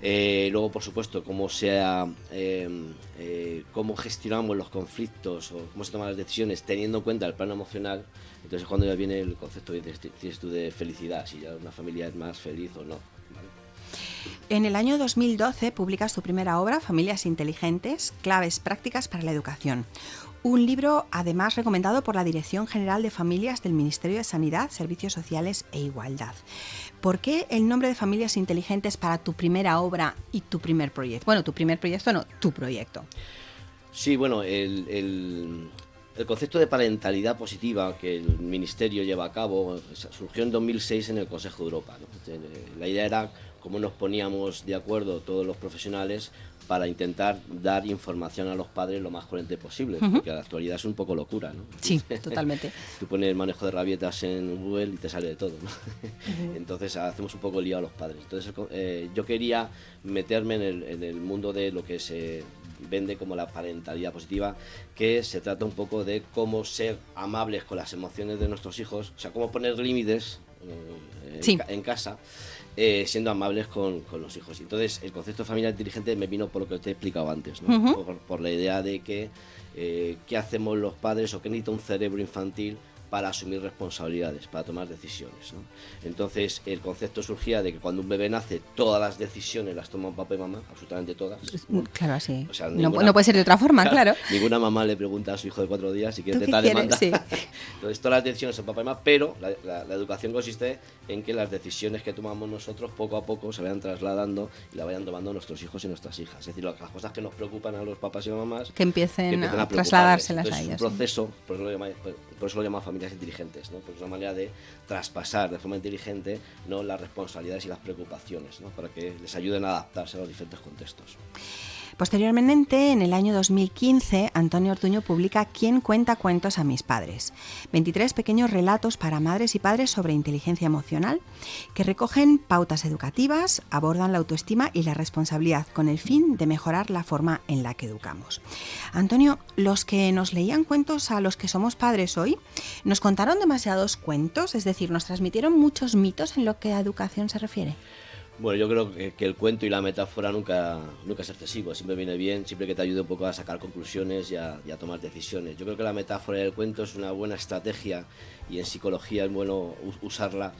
Eh, luego, por supuesto, cómo sea, em, eh, cómo gestionamos los conflictos o cómo se toman las decisiones teniendo en cuenta el plano emocional. Entonces, cuando ya viene el concepto de, de felicidad, si ya una familia es más feliz o no. En el año 2012 publicas tu primera obra, Familias Inteligentes, Claves Prácticas para la Educación. Un libro además recomendado por la Dirección General de Familias del Ministerio de Sanidad, Servicios Sociales e Igualdad. ¿Por qué el nombre de Familias Inteligentes para tu primera obra y tu primer proyecto? Bueno, tu primer proyecto no, tu proyecto. Sí, bueno, el, concepto de parentalidad positiva que el Ministerio lleva a cabo surgió en 2006 en el Consejo de Europa. La idea era cómo nos poníamos de acuerdo todos los profesionales para intentar dar información a los padres lo más coherente posible, porque la actualidad es un poco locura, ¿no? Sí, totalmente. Tú pones el manejo de rabietas en Google y te sale de todo, ¿no? Entonces hacemos un poco lío a los padres. Entonces eh, yo quería meterme en el, en el mundo de lo que se vende como la parentalidad positiva, que se trata un poco de cómo ser amables con las emociones de nuestros hijos, o sea, cómo poner límites eh, en casa eh, siendo amables con, los hijos. Entonces, el concepto de familia inteligente me vino por lo que te he explicado antes, por, la idea de que eh, qué hacemos los padres o qué necesita un cerebro infantil para asumir responsabilidades, para tomar decisiones. Entonces, el concepto surgía de que cuando un bebé nace, todas las decisiones las toma papá y mamá, absolutamente todas. Claro, así. no, puede ser de otra forma, claro, Ninguna mamá le pregunta a su hijo de cuatro días si quiere tetar demanda. Sí. Entonces, todas las decisiones son papá y mamá, pero la, educación consiste en que las decisiones que tomamos nosotros poco a poco se vayan trasladando y la vayan tomando nuestros hijos y nuestras hijas. Es decir, las cosas que nos preocupan a los papás y mamás que empiecen, a, trasladárselas a ellas. Es un proceso, por eso lo llama, por eso lo llama familias inteligentes, ¿no? porque es una manera de traspasar de forma inteligente ¿no? las responsabilidades y las preocupaciones, ¿no? para que les ayuden a adaptarse a los diferentes contextos. Posteriormente, en el año 2015, Antonio Ortuño publica ¿Quién cuenta cuentos a mis padres? 23 pequeños relatos para madres y padres sobre inteligencia emocional que recogen pautas educativas, abordan la autoestima y la responsabilidad con el fin de mejorar la forma en la que educamos. Antonio, los que nos leían cuentos a los que somos padres hoy, ¿nos contaron demasiados cuentos? Es decir, ¿nos transmitieron muchos mitos en lo que a educación se refiere? Bueno, yo creo que, el cuento y la metáfora nunca, nunca es excesivo, siempre viene bien, siempre que te ayude un poco a sacar conclusiones y a, tomar decisiones. Yo creo que la metáfora y el cuento es una buena estrategia y en psicología es bueno usarla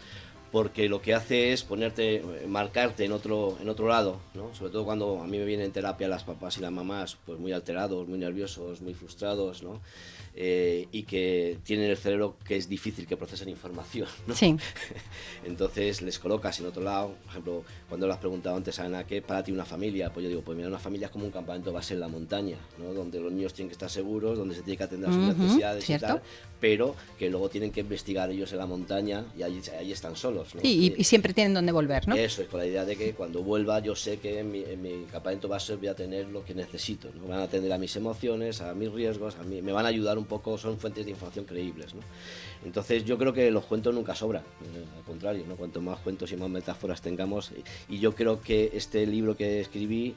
porque lo que hace es ponerte, marcarte en otro, en otro lado, ¿no? sobre todo cuando a mí me vienen en terapia las papás y las mamás pues muy alterados, muy nerviosos, muy frustrados, ¿no? Eh, y que tienen el cerebro que es difícil que procesen información. ¿no? Sí. Entonces les colocas en otro lado, por ejemplo, cuando le has preguntado antes a Ana, ¿qué para ti una familia? Pues yo digo, pues mira, una familia es como un campamento base en la montaña, ¿no? donde los niños tienen que estar seguros, donde se tiene que atender a sus necesidades y tal, pero que luego tienen que investigar ellos en la montaña y ahí, ahí están solos. ¿no? y, y, siempre tienen donde volver, ¿no? Eso es, con la idea de que cuando vuelva yo sé que en mi, en mi campamento base voy a tener lo que necesito, ¿no? van a atender a mis emociones, a mis riesgos, a mí, me van a ayudar un poco, son fuentes de información creíbles. Entonces yo creo que los cuentos nunca sobran, eh, al contrario, cuanto más cuentos y más metáforas tengamos, y, yo creo que este libro que escribí,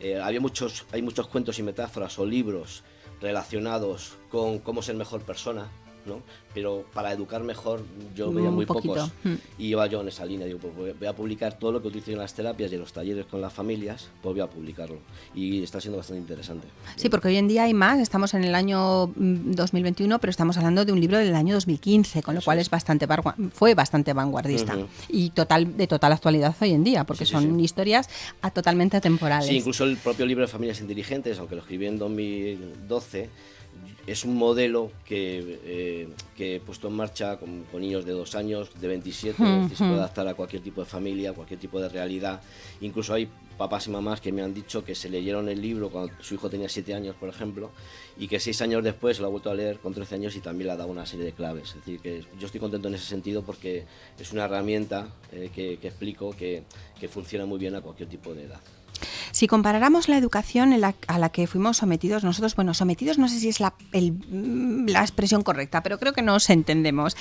eh, había muchos, hay muchos cuentos y metáforas o libros relacionados con cómo ser mejor persona, ¿no? pero para educar mejor yo veía muy pocos. Hmm. y iba yo en esa línea digo pues voy a publicar todo lo que utilizo en las terapias y en los talleres con las familias pues voy a publicarlo. Y está siendo bastante interesante. Sí porque hoy en día hay más estamos en el año 2021 mm, pero estamos hablando de un libro del año 2015 con lo cual es. bastante fue bastante vanguardista. Y total de total actualidad hoy en día porque son historias a, totalmente atemporales. Sí incluso el propio libro de familias inteligentes aunque lo escribí en 2012 es un modelo que, eh, que he puesto en marcha con, niños de dos años, de 27, se puede adaptar a cualquier tipo de familia, cualquier tipo de realidad. Incluso hay papás y mamás que me han dicho que se leyeron el libro cuando su hijo tenía 7 años, por ejemplo, y que seis años después lo ha vuelto a leer con 13 años y también le ha dado una serie de claves. Es decir, que yo estoy contento en ese sentido porque es una herramienta eh, que, que, explico que, que funciona muy bien a cualquier tipo de edad. Si comparáramos la educación a la que fuimos sometidos nosotros, bueno, sometidos no sé si es la, la expresión correcta, pero creo que nos entendemos.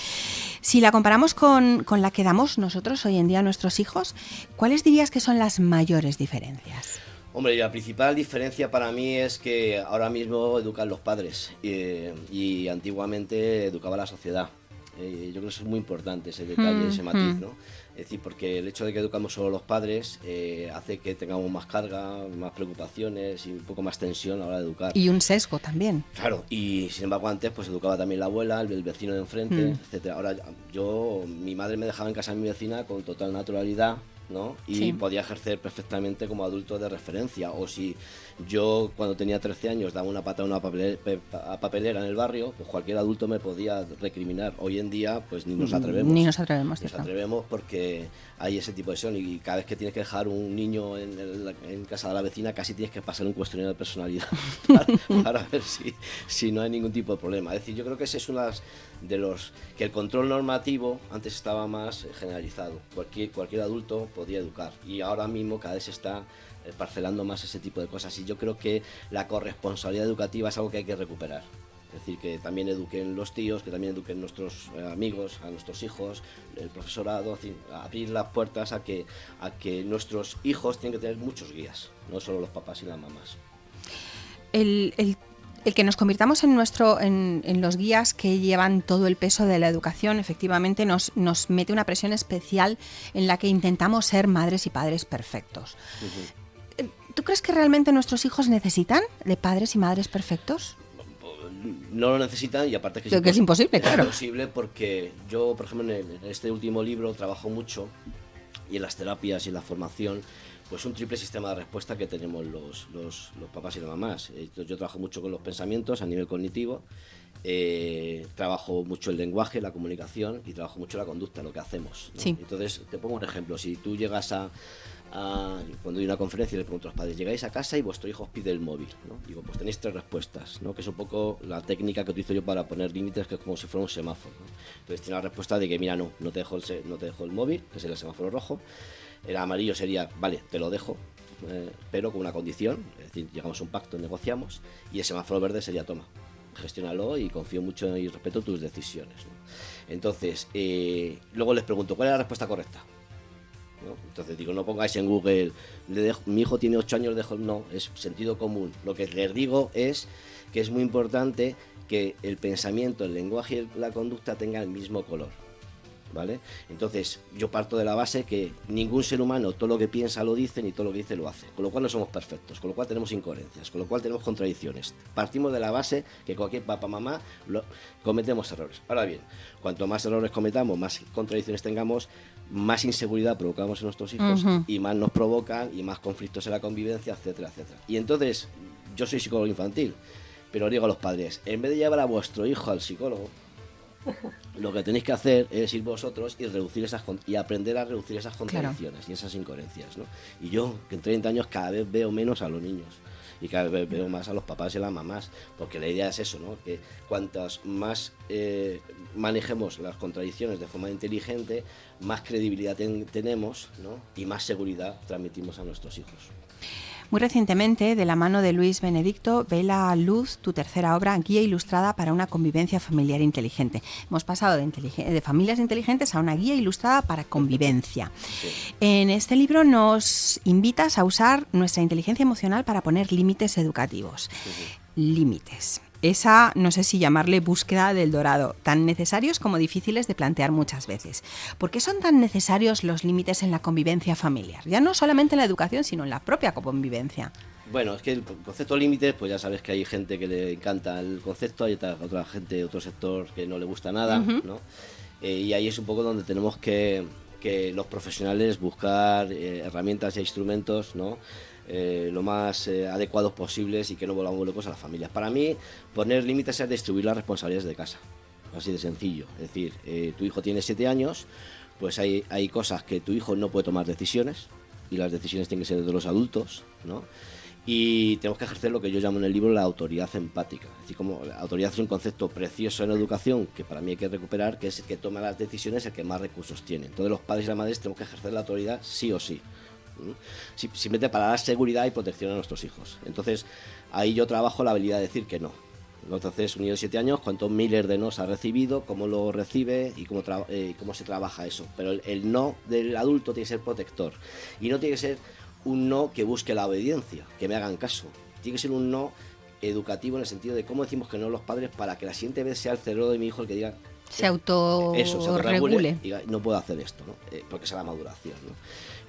Si la comparamos con, con la que damos nosotros hoy en día a nuestros hijos, ¿cuáles dirías que son las mayores diferencias? Hombre, la principal diferencia para mí es que ahora mismo educan los padres eh, y antiguamente educaba la sociedad. Eh, yo creo que eso es muy importante, ese detalle, ese matiz, ¿no? Es decir, porque el hecho de que educamos solo los padres eh, hace que tengamos más carga, más preocupaciones y un poco más tensión a la hora de educar. Y un sesgo también. Claro, y sin embargo antes pues educaba también la abuela, el, vecino de enfrente, mm. etcétera. Ahora yo, mi madre me dejaba en casa de mi vecina con total naturalidad, ¿no? Y podía ejercer perfectamente como adulto de referencia. O si yo cuando tenía 13 años daba una pata a una papelera, en el barrio, pues cualquier adulto me podía recriminar. Hoy en día pues ni nos atrevemos. Ni nos atrevemos. Nos atrevemos porque hay ese tipo de son y cada vez que tienes que dejar un niño en, casa de la vecina casi tienes que pasar un cuestionario de personalidad para, ver si, si, no hay ningún tipo de problema. Es decir, yo creo que ese es uno de los que el control normativo antes estaba más generalizado. Cualquier, cualquier adulto podía educar y ahora mismo cada vez está parcelando más ese tipo de cosas y yo creo que la corresponsabilidad educativa es algo que hay que recuperar. Es decir, que también eduquen los tíos, que también eduquen nuestros eh, amigos, a nuestros hijos, el profesorado, abrir las puertas a que, a que nuestros hijos tienen que tener muchos guías, no solo los papás y las mamás. El, el, el que nos convirtamos en, nuestro, en, en, los guías que llevan todo el peso de la educación, efectivamente nos, nos mete una presión especial en la que intentamos ser madres y padres perfectos. ¿Tú crees que realmente nuestros hijos necesitan de padres y madres perfectos? no lo necesitan y aparte que, es, imposible, claro. Es imposible porque yo, por ejemplo, en, este último libro trabajo mucho y en las terapias y en la formación pues un triple sistema de respuesta que tenemos los, los, los papás y las mamás. yo trabajo mucho con los pensamientos a nivel cognitivo, eh, trabajo mucho el lenguaje, la comunicación y trabajo mucho la conducta, lo que hacemos. Entonces, te pongo un ejemplo. Si tú llegas a, cuando hay una conferencia le pregunto a los padres, llegáis a casa y vuestro hijo os pide el móvil, ¿no? Digo, pues tenéis tres respuestas, ¿no? Que es un poco la técnica que utilizo yo para poner límites, que es como si fuera un semáforo, Entonces tiene la respuesta de que, mira, no, no te dejo el, no te dejo el móvil, que es el semáforo rojo. El amarillo sería, vale, te lo dejo, eh, pero con una condición, es decir, llegamos a un pacto, negociamos, y el semáforo verde sería, toma, gestiónalo y confío mucho y respeto tus decisiones. Entonces, eh, luego les pregunto, ¿cuál es la respuesta correcta? Entonces digo, no pongáis en Google, mi hijo tiene 8 años, dejo, no, es sentido común. Lo que les digo es que es muy importante que el pensamiento, el lenguaje y la conducta tengan el mismo color. ¿vale? Entonces, yo parto de la base que ningún ser humano todo lo que piensa lo dice, ni todo lo que dice lo hace, con lo cual no somos perfectos, con lo cual tenemos incoherencias, con lo cual tenemos contradicciones. Partimos de la base que cualquier papá, mamá, cometemos errores. Ahora bien, cuanto más errores cometamos, más contradicciones tengamos, más inseguridad provocamos en nuestros hijos y más nos provocan y más conflictos en la convivencia, etcétera, etcétera. Y entonces, yo soy psicólogo infantil, pero digo a los padres, en vez de llevar a vuestro hijo al psicólogo, lo que tenéis que hacer es ir vosotros y reducir esas y aprender a reducir esas contradicciones y esas incoherencias, ¿no? Y yo, que en 30 años cada vez veo menos a los niños y cada vez veo más a los papás y a las mamás, porque la idea es eso, ¿no? Que cuantas más eh, manejemos las contradicciones de forma inteligente, más credibilidad tenemos, ¿no? Y más seguridad transmitimos a nuestros hijos. Muy recientemente, de la mano de Luis Benedicto, ve la luz tu tercera obra, Guía Ilustrada para una convivencia familiar inteligente. Hemos pasado de, familias inteligentes a una guía ilustrada para convivencia. En este libro nos invitas a usar nuestra inteligencia emocional para poner límites educativos. Límites esa, no sé si llamarle búsqueda del dorado, tan necesarios como difíciles de plantear muchas veces. ¿Por qué son tan necesarios los límites en la convivencia familiar? Ya no solamente en la educación, sino en la propia convivencia. Bueno, es que el concepto límites, pues ya sabes que hay gente que le encanta el concepto, hay otra, gente, otro sector que no le gusta nada, ¿no? Eh, y ahí es un poco donde tenemos que, que los profesionales buscar eh, herramientas e instrumentos, ¿no? Eh, lo más eh, adecuados posibles y que no volvamos locos a las familias. Para mí, poner límites es distribuir las responsabilidades de casa. Así de sencillo. Es decir, eh, tu hijo tiene siete años, pues hay, hay cosas que tu hijo no puede tomar decisiones y las decisiones tienen que ser de los adultos, ¿no? Y tenemos que ejercer lo que yo llamo en el libro la autoridad empática. Es decir, como la autoridad es un concepto precioso en educación que para mí hay que recuperar, que es el que toma las decisiones, el que más recursos tiene. Entonces los padres y las madres tenemos que ejercer la autoridad sí o sí simplemente para dar seguridad y protección a nuestros hijos. Entonces, ahí yo trabajo la habilidad de decir que no. Entonces, un niño de 7 años, cuántos miles de nos ha recibido, cómo lo recibe y cómo, eh, cómo se trabaja eso. Pero el, no del adulto tiene que ser protector. Y no tiene que ser un no que busque la obediencia, que me hagan caso. Tiene que ser un no educativo en el sentido de cómo decimos que no los padres para que la siguiente vez sea el cerebro de mi hijo el que diga se auto eso, se Diga, no puedo hacer esto, ¿no? Eh, porque es la maduración. ¿no?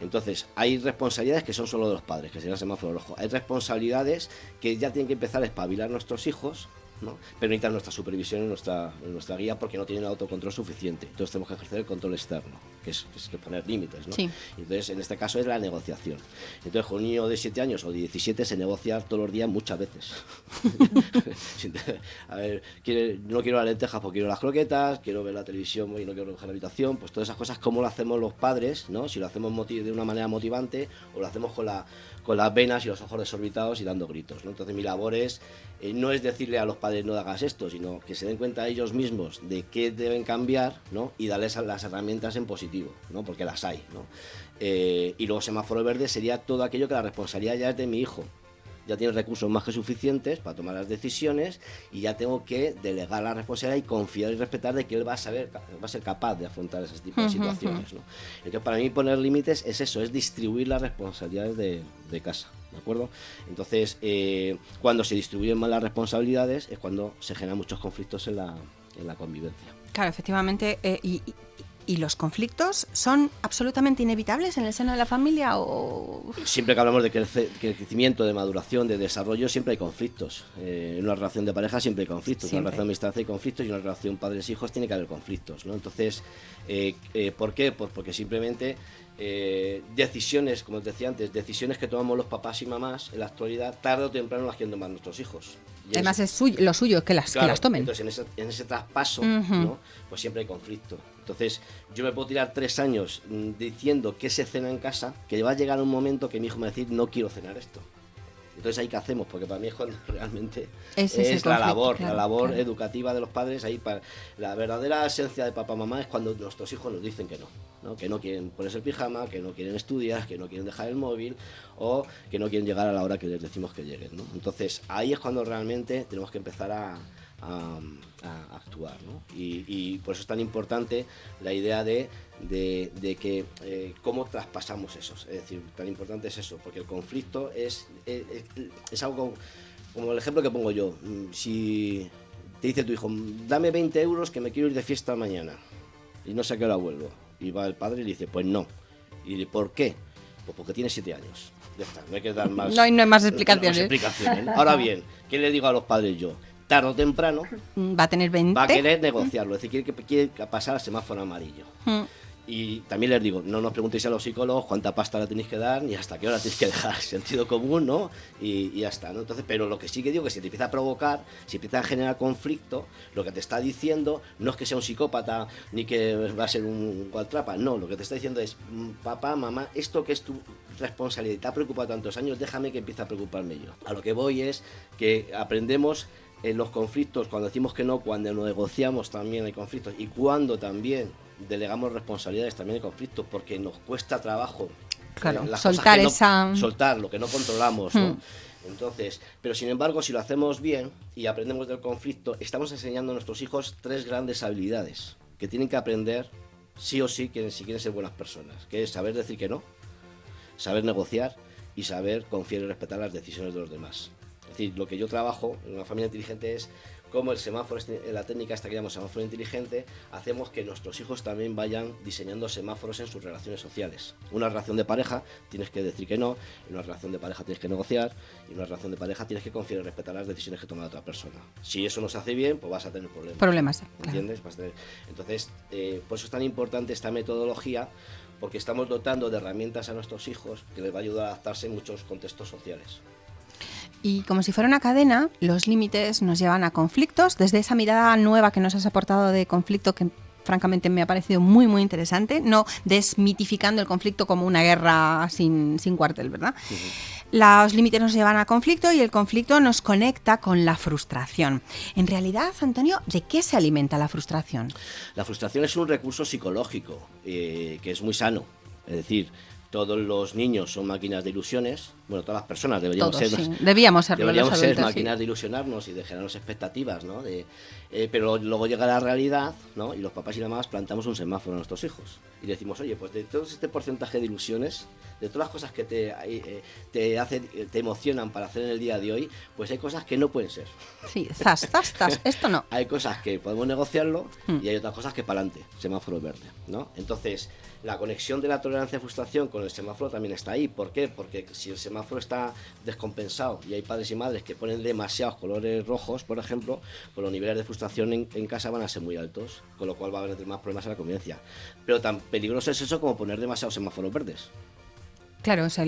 Entonces, hay responsabilidades que son solo de los padres, que sería el semáforo rojo. Hay responsabilidades que ya tienen que empezar a espabilar nuestros hijos ¿no? pero necesitan nuestra supervisión y nuestra, nuestra guía porque no tienen autocontrol suficiente. Entonces tenemos que ejercer el control externo, que es, poner límites. ¿no? Entonces, en este caso es la negociación. Entonces, con un niño de 7 años o de 17 se negocia todos los días muchas veces. a ver, no quiero las lentejas porque quiero las croquetas, quiero ver la televisión y no quiero recoger la habitación. Pues todas esas cosas, ¿cómo lo hacemos los padres? ¿no? Si lo hacemos de una manera motivante o lo hacemos con la con las venas y los ojos desorbitados y dando gritos. Entonces mi labor es, eh, no es decirle a los padres no hagas esto, sino que se den cuenta ellos mismos de qué deben cambiar ¿no? y darles las herramientas en positivo, ¿no? porque las hay. ¿no? Eh, y luego semáforo verde sería todo aquello que la responsabilidad ya es de mi hijo ya tiene recursos más que suficientes para tomar las decisiones y ya tengo que delegar la responsabilidad y confiar y respetar de que él va a saber, va a ser capaz de afrontar ese tipo de situaciones. ¿no? Entonces, para mí poner límites es eso, es distribuir las responsabilidades de, casa. ¿De acuerdo? Entonces, eh, cuando se distribuyen mal las responsabilidades es cuando se generan muchos conflictos en la, en la convivencia. Claro, efectivamente, eh, y, ¿Y los conflictos son absolutamente inevitables en el seno de la familia o...? Siempre que hablamos de crecimiento, de maduración, de desarrollo, siempre hay conflictos. Eh, en una relación de pareja siempre hay conflictos. En una relación de amistad hay conflictos y en una relación padres-hijos tiene que haber conflictos. ¿no? Entonces, eh, eh, ¿por qué? Pues porque simplemente decisiones, como os decía antes, decisiones que tomamos los papás y mamás en la actualidad, tarde o temprano las quieren tomar nuestros hijos. Además, es, lo suyo que las, que las tomen. Entonces, en ese, traspaso, pues siempre hay conflicto. Entonces, yo me puedo tirar tres años mm, diciendo que se cena en casa, que va a llegar un momento que mi hijo me va a decir, no quiero cenar esto. Entonces, ¿ahí qué hacemos? Porque para mí es cuando realmente es, la labor, la labor educativa de los padres. Ahí para, la verdadera esencia de papá mamá es cuando nuestros hijos nos dicen que no, no, que no quieren ponerse el pijama, que no quieren estudiar, que no quieren dejar el móvil o que no quieren llegar a la hora que les decimos que lleguen. ¿no? Entonces, ahí es cuando realmente tenemos que empezar a, a, actuar. ¿no? Y, por eso es tan importante la idea de, de, que eh, cómo traspasamos eso. Es decir, tan importante es eso, porque el conflicto es, es, algo como el ejemplo que pongo yo. Mm, si te dice tu hijo, dame 20 euros que me quiero ir de fiesta mañana y no sé a qué hora vuelvo. Y va el padre y le dice, pues no. Y dice, ¿por qué? Pues porque tiene 7 años. no hay que dar más, no hay, más explicaciones. explicaciones. Ahora bien, ¿qué le digo a los padres yo? Tarde o temprano va a tener 20. Va a querer negociarlo, es decir, quiere, quiere pasar al semáforo amarillo. Mm. Y también les digo, no nos preguntéis a los psicólogos cuánta pasta la tenéis que dar ni hasta qué hora tenéis que dejar. Sentido común, ¿no? Y, ya está, ¿no? Entonces, pero lo que sí que digo que si te empieza a provocar, si empieza a generar conflicto, lo que te está diciendo no es que sea un psicópata ni que va a ser un cualtrapa, no, lo que te está diciendo es, mm, papá, mamá, esto que es tu responsabilidad y te ha preocupado tantos años, déjame que empiece a preocuparme yo. A lo que voy es que aprendemos en los conflictos, cuando decimos que no, cuando negociamos también hay conflictos y cuando también delegamos responsabilidades también hay conflictos porque nos cuesta trabajo claro, eh, soltar esa soltar lo que no controlamos hmm. entonces pero sin embargo si lo hacemos bien y aprendemos del conflicto estamos enseñando a nuestros hijos tres grandes habilidades que tienen que aprender sí o sí si quieren ser buenas personas que es saber decir que no saber negociar y saber confiar y respetar las decisiones de los demás decir, lo que yo trabajo en una familia inteligente es cómo el semáforo, este, la técnica esta que llamamos semáforo inteligente, hacemos que nuestros hijos también vayan diseñando semáforos en sus relaciones sociales. Una relación de pareja tienes que decir que no, en una relación de pareja tienes que negociar, y en una relación de pareja tienes que confiar y respetar las decisiones que toma la otra persona. Si eso no se hace bien, pues vas a tener problemas. Problemas, ¿entiendes? Entonces, eh, por eso es tan importante esta metodología, porque estamos dotando de herramientas a nuestros hijos que les va a ayudar a adaptarse en muchos contextos sociales. Y como si fuera una cadena, los límites nos llevan a conflictos. Desde esa mirada nueva que nos has aportado de conflicto, que francamente me ha parecido muy, muy interesante, no desmitificando el conflicto como una guerra sin, cuartel, ¿verdad? Los límites nos llevan a conflicto y el conflicto nos conecta con la frustración. En realidad, Antonio, ¿de qué se alimenta la frustración? La frustración es un recurso psicológico eh, que es muy sano. Es decir, todos los niños son máquinas de ilusiones, bueno, todas las personas deberíamos ser, debíamos, ser máquinas de ilusionarnos y de generarnos expectativas, ¿no? De, eh, pero luego llega la realidad, ¿no? Y los papás y las mamás plantamos un semáforo a nuestros hijos y decimos, oye, pues de todo este porcentaje de ilusiones, de todas las cosas que te, eh, te hacen, te emocionan para hacer en el día de hoy, pues hay cosas que no pueden ser. Sí, zas, zas, zas, esto no. hay cosas que podemos negociarlo hmm. y hay otras cosas que para adelante, semáforo verde, ¿no? Entonces, la conexión de la tolerancia a frustración con el semáforo también está ahí. ¿Por qué? Porque si el semáforo está descompensado y hay padres y madres que ponen demasiados colores rojos, por ejemplo, pues los niveles de frustración en, casa van a ser muy altos, con lo cual va a haber más problemas en la convivencia. Pero tan peligroso es eso como poner demasiados semáforos verdes. Claro, o sea,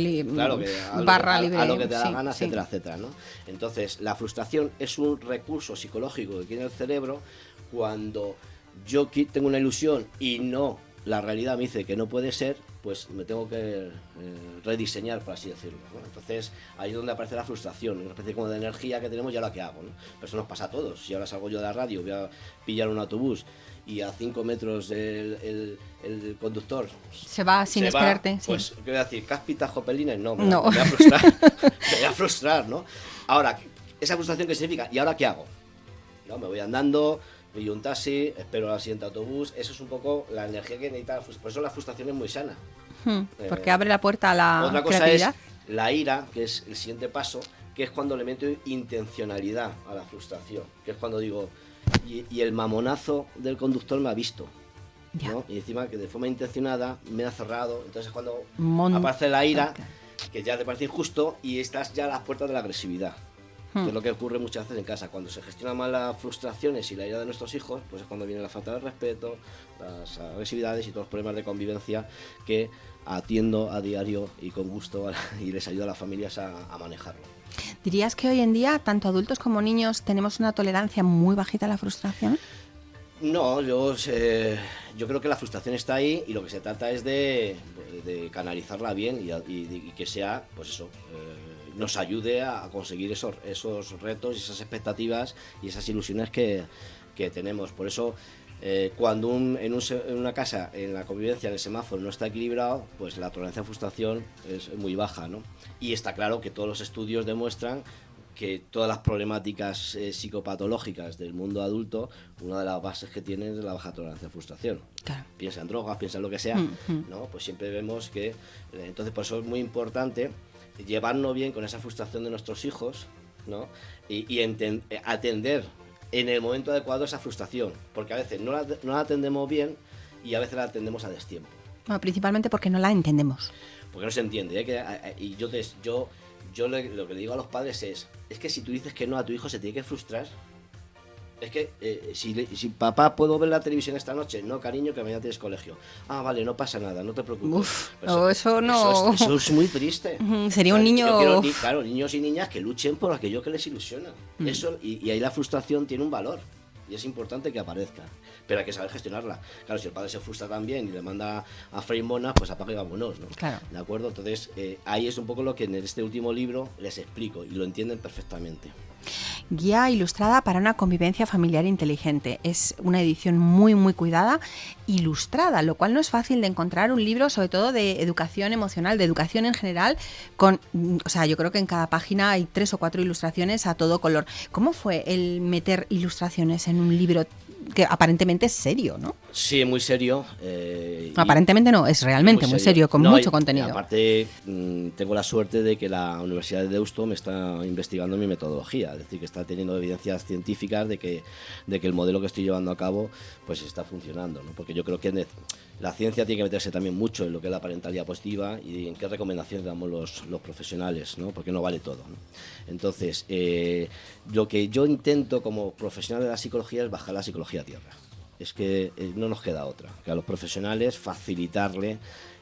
barra libre. A lo que te da la gana, etcétera, etcétera. ¿no? Entonces, la frustración es un recurso psicológico que tiene el cerebro cuando yo tengo una ilusión y no la realidad me dice que no puede ser, pues me tengo que eh, rediseñar, por así decirlo. Entonces ahí es donde aparece la frustración, una especie como de energía que tenemos y ahora qué hago. ¿no? Pero eso nos pasa a todos. Si ahora salgo yo de la radio, voy a pillar un autobús y a 5 metros el, el, conductor se va sin esperarte. Pues, ¿qué voy a decir? ¿Cáspitas, jopelines? No, me, no. voy a frustrar. me voy a frustrar, ¿no? Ahora, esa frustración que significa, ¿y ahora qué hago? ¿No? Me voy andando, pillo un taxi, espero al siguiente autobús. Eso es un poco la energía que necesita. Por eso la frustración es muy sana. Hmm, porque abre la puerta a la Otra cosa es la ira, que es el siguiente paso, que es cuando le meto intencionalidad a la frustración. Que es cuando digo, y, el mamonazo del conductor me ha visto. ¿no? Y encima que de forma intencionada me ha cerrado. Entonces es cuando Mon- aparece la ira, Ok. que ya te parece injusto, y estás ya a las puertas de la agresividad. Hmm. Que es lo que ocurre muchas veces en casa. Cuando se gestionan mal las frustraciones y la ira de nuestros hijos, pues es cuando viene la falta de respeto, las agresividades y todos los problemas de convivencia que atiendo a diario y con gusto y les ayuda a las familias a, a manejarlo. ¿Dirías que hoy en día, tanto adultos como niños, tenemos una tolerancia muy bajita a la frustración? No, yo, eh, yo creo que la frustración está ahí y lo que se trata es de, de canalizarla bien y, a- y- y que sea, pues eso, eh, nos ayude a conseguir esos, esos retos y esas expectativas y esas ilusiones que, que tenemos. Por eso, eh, cuando un- en, un en una casa, en la convivencia, en el semáforo no está equilibrado, pues la tolerancia a frustración es muy baja, ¿no? Y está claro que todos los estudios demuestran que todas las problemáticas eh, psicopatológicas del mundo adulto, una de las bases que tienen es la baja tolerancia a frustración. Claro. Piensa en drogas, piensa en lo que sea, Ujú. ¿no? Pues siempre vemos que, eh, entonces por eso es muy importante llevarnos bien con esa frustración de nuestros hijos, ¿no? Y, y enten- atender en el momento adecuado esa frustración, porque a veces no la, no la atendemos bien y a veces la atendemos a destiempo. Bueno, principalmente porque no la entendemos. Porque no se entiende, ¿eh? Que, y yo, te- yo, yo le- lo que le digo a los padres es, es que si tú dices que no a tu hijo se tiene que frustrar. Es que eh, si, si papá puedo ver la televisión esta noche, no cariño que mañana tienes colegio. Ah, vale, no pasa nada, no te preocupes. Uf, Pues, no, eso no. es, eso es muy triste. Sería un niño- quiero claro, niños y niñas que luchen por aquello que les ilusiona. Mm. Eso, y, y ahí la frustración tiene un valor. Y es importante que aparezca. Pero hay que saber gestionarla. Claro, si el padre se frustra también y le manda a freír monas, pues apaga y vámonos, ¿no? Claro. ¿De acuerdo? Entonces, eh, ahí es un poco lo que en este último libro les explico y lo entienden perfectamente. Guía ilustrada para una convivencia familiar inteligente. Es una edición muy, muy cuidada, ilustrada, lo cual no es fácil de encontrar un libro, sobre todo de educación emocional, de educación en general, con, o sea, yo creo que en cada página hay tres o cuatro ilustraciones a todo color. ¿Cómo fue el meter ilustraciones en un libro que aparentemente es serio, ¿no? Sí, muy serio. eh, Aparentemente no, es realmente muy serio, con No, mucho y- contenido. y aparte, mm, tengo la suerte de que la Universidad de Deusto me está investigando mi metodología, es decir, que está teniendo evidencias científicas de que, de que el modelo que estoy llevando a cabo pues está funcionando, ¿no? porque yo creo que la ciencia tiene que meterse también mucho en lo que es la parentalidad positiva y en qué recomendaciones damos los, profesionales, ¿no? porque no vale todo. Entonces, eh, lo que yo intento como profesional de la psicología es bajar la psicología a tierra es que eh, no nos queda otra, que a los profesionales facilitarle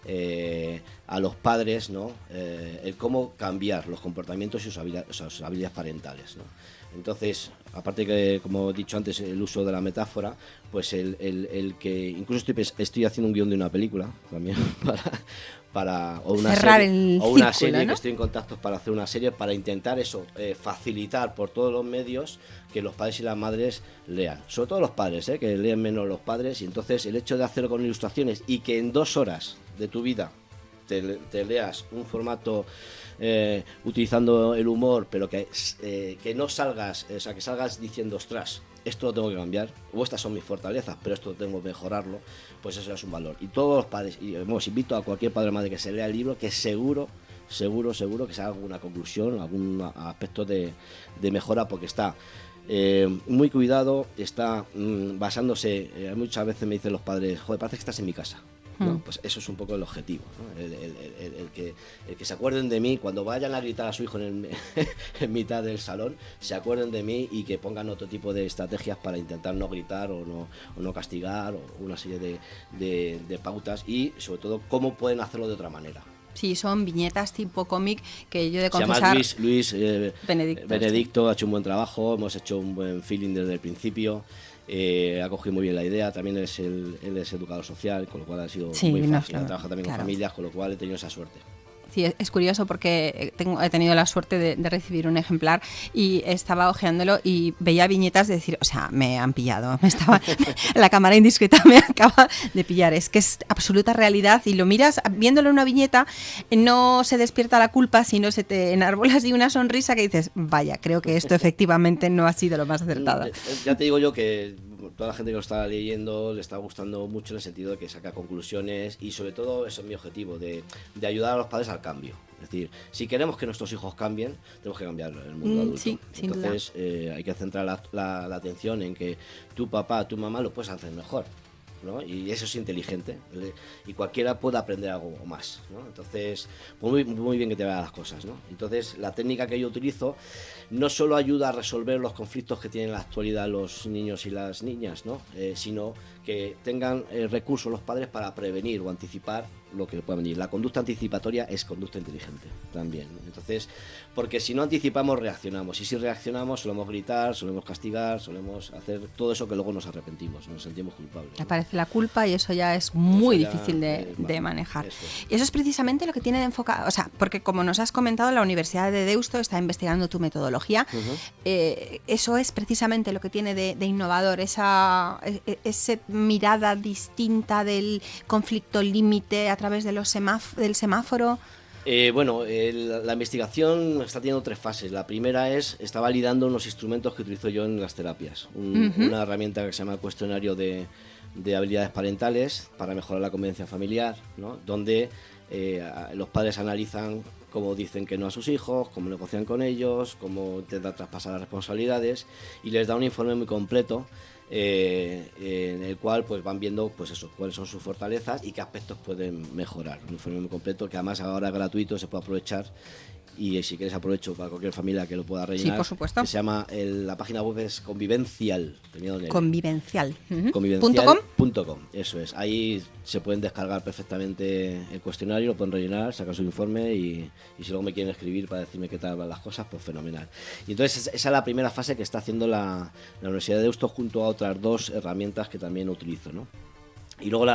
eh, a los padres ¿no? El cómo cambiar los comportamientos y sus habilidades, parentales. Entonces, aparte que, como he dicho antes, el uso de la metáfora, pues el, el- el que incluso estoy, estoy haciendo un guion de una película también para, para o una Cerrar serie, o una círculo, serie ¿no? que estoy en contacto para hacer una serie para intentar eso, eh, facilitar por todos los medios que los padres y las madres lean. Sobre todo los padres, eh, que leen menos los padres. Y entonces el hecho de hacerlo con ilustraciones y que en dos horas de tu vida te, te leas un formato eh, utilizando el humor, pero que, eh, que no salgas, o sea, que salgas diciendo, ostras, esto lo tengo que cambiar, o estas son mis fortalezas, pero esto tengo que mejorarlo, pues eso es un valor. Y todos los padres, y vamos, invito a cualquier padre o madre que se lea el libro, que seguro, seguro, seguro que se haga alguna conclusión, algún aspecto de, de mejora, porque está eh, muy cuidado, está mm, basándose, eh, muchas veces me dicen los padres, joder, parece que estás en mi casa. ¿No? Mm. Pues eso es un poco el objetivo, ¿no? el, el- el- el que, el que se acuerden de mí cuando vayan a gritar a su hijo en, en mitad del salón, se acuerden de mí y que pongan otro tipo de estrategias para intentar no gritar o no, o no castigar o una serie de, de- de pautas y sobre todo cómo pueden hacerlo de otra manera. Sí, son viñetas tipo cómic que yo de Se llama confesar... Luis, Luis eh, Benedicto, Benedicto, ha hecho un buen trabajo, hemos hecho un buen feeling desde el principio. Eh, ha cogido muy bien la idea, también es el, él es educador social, con lo cual ha sido Sí, muy no, fácil. claro, ha trabajado también claro. con familias, con lo cual he tenido esa suerte. Sí, es- curioso porque eh, he tenido la suerte de, recibir un ejemplar y estaba hojeándolo y veía viñetas de decir, o sea, me han pillado, me estaba, la cámara indiscreta me acaba de pillar. Es que es absoluta realidad y lo miras viéndolo en una viñeta, no se despierta la culpa, sino se te enarbola así una sonrisa que dices, vaya, creo que esto efectivamente no ha sido lo más acertado. Ya te digo yo que toda la gente que lo está leyendo le está gustando mucho en el sentido de que saca conclusiones y sobre todo eso es mi objetivo, de, de ayudar a los padres al cambio. Es decir, si queremos que nuestros hijos cambien, tenemos que cambiar el mundo Mm, adulto. sí. Entonces eh, hay que centrar la, la- la atención en que tu papá, tu mamá lo puedes hacer mejor. Y eso es inteligente. Y cualquiera puede aprender algo más, Entonces, pues muy, muy bien que te vean las cosas, Entonces, la técnica que yo utilizo no solo ayuda a resolver los conflictos que tienen en la actualidad los niños y las niñas, ¿no? Eh, sino que tengan eh, recursos los padres para prevenir o anticipar lo que pueda venir. La conducta anticipatoria es conducta inteligente también. Entonces, porque si no anticipamos, reaccionamos. Y si reaccionamos, solemos gritar, solemos castigar, solemos hacer todo eso que luego nos arrepentimos, nos sentimos culpables. Aparece la culpa y eso ya es muy difícil de, manejar. Y eso es precisamente lo que tiene de enfocar, o sea, porque como nos has comentado, la Universidad de Deusto está investigando tu metodología. Eh, eso es precisamente lo que tiene de, innovador, esa, e, e, esa mirada distinta del conflicto límite a través de los del semáforo. Eh, bueno, la investigación está teniendo tres fases. La primera es, está validando unos instrumentos que utilizo yo en las terapias. Una herramienta que se llama cuestionario de, habilidades parentales para mejorar la convivencia familiar, donde eh, los padres analizan cómo dicen que no a sus hijos, cómo negocian con ellos, cómo intentan traspasar las responsabilidades y les da un informe muy completo eh, en el cual pues van viendo pues eso, cuáles son sus fortalezas y qué aspectos pueden mejorar. Un informe completo que además ahora es gratuito, se puede aprovechar y si quieres aprovecho para cualquier familia que lo pueda rellenar. Sí, por supuesto. se llama, la página web es convivencial. Convivencial. Convivencial.com. Eso es. Ahí se pueden descargar perfectamente el cuestionario, lo pueden rellenar, sacar su informe y, si luego me quieren escribir para decirme qué tal van las cosas, pues fenomenal. Y entonces esa es la primera fase que está haciendo la, la Universidad de Deusto junto a otras dos herramientas que también utilizo, ¿no? Y luego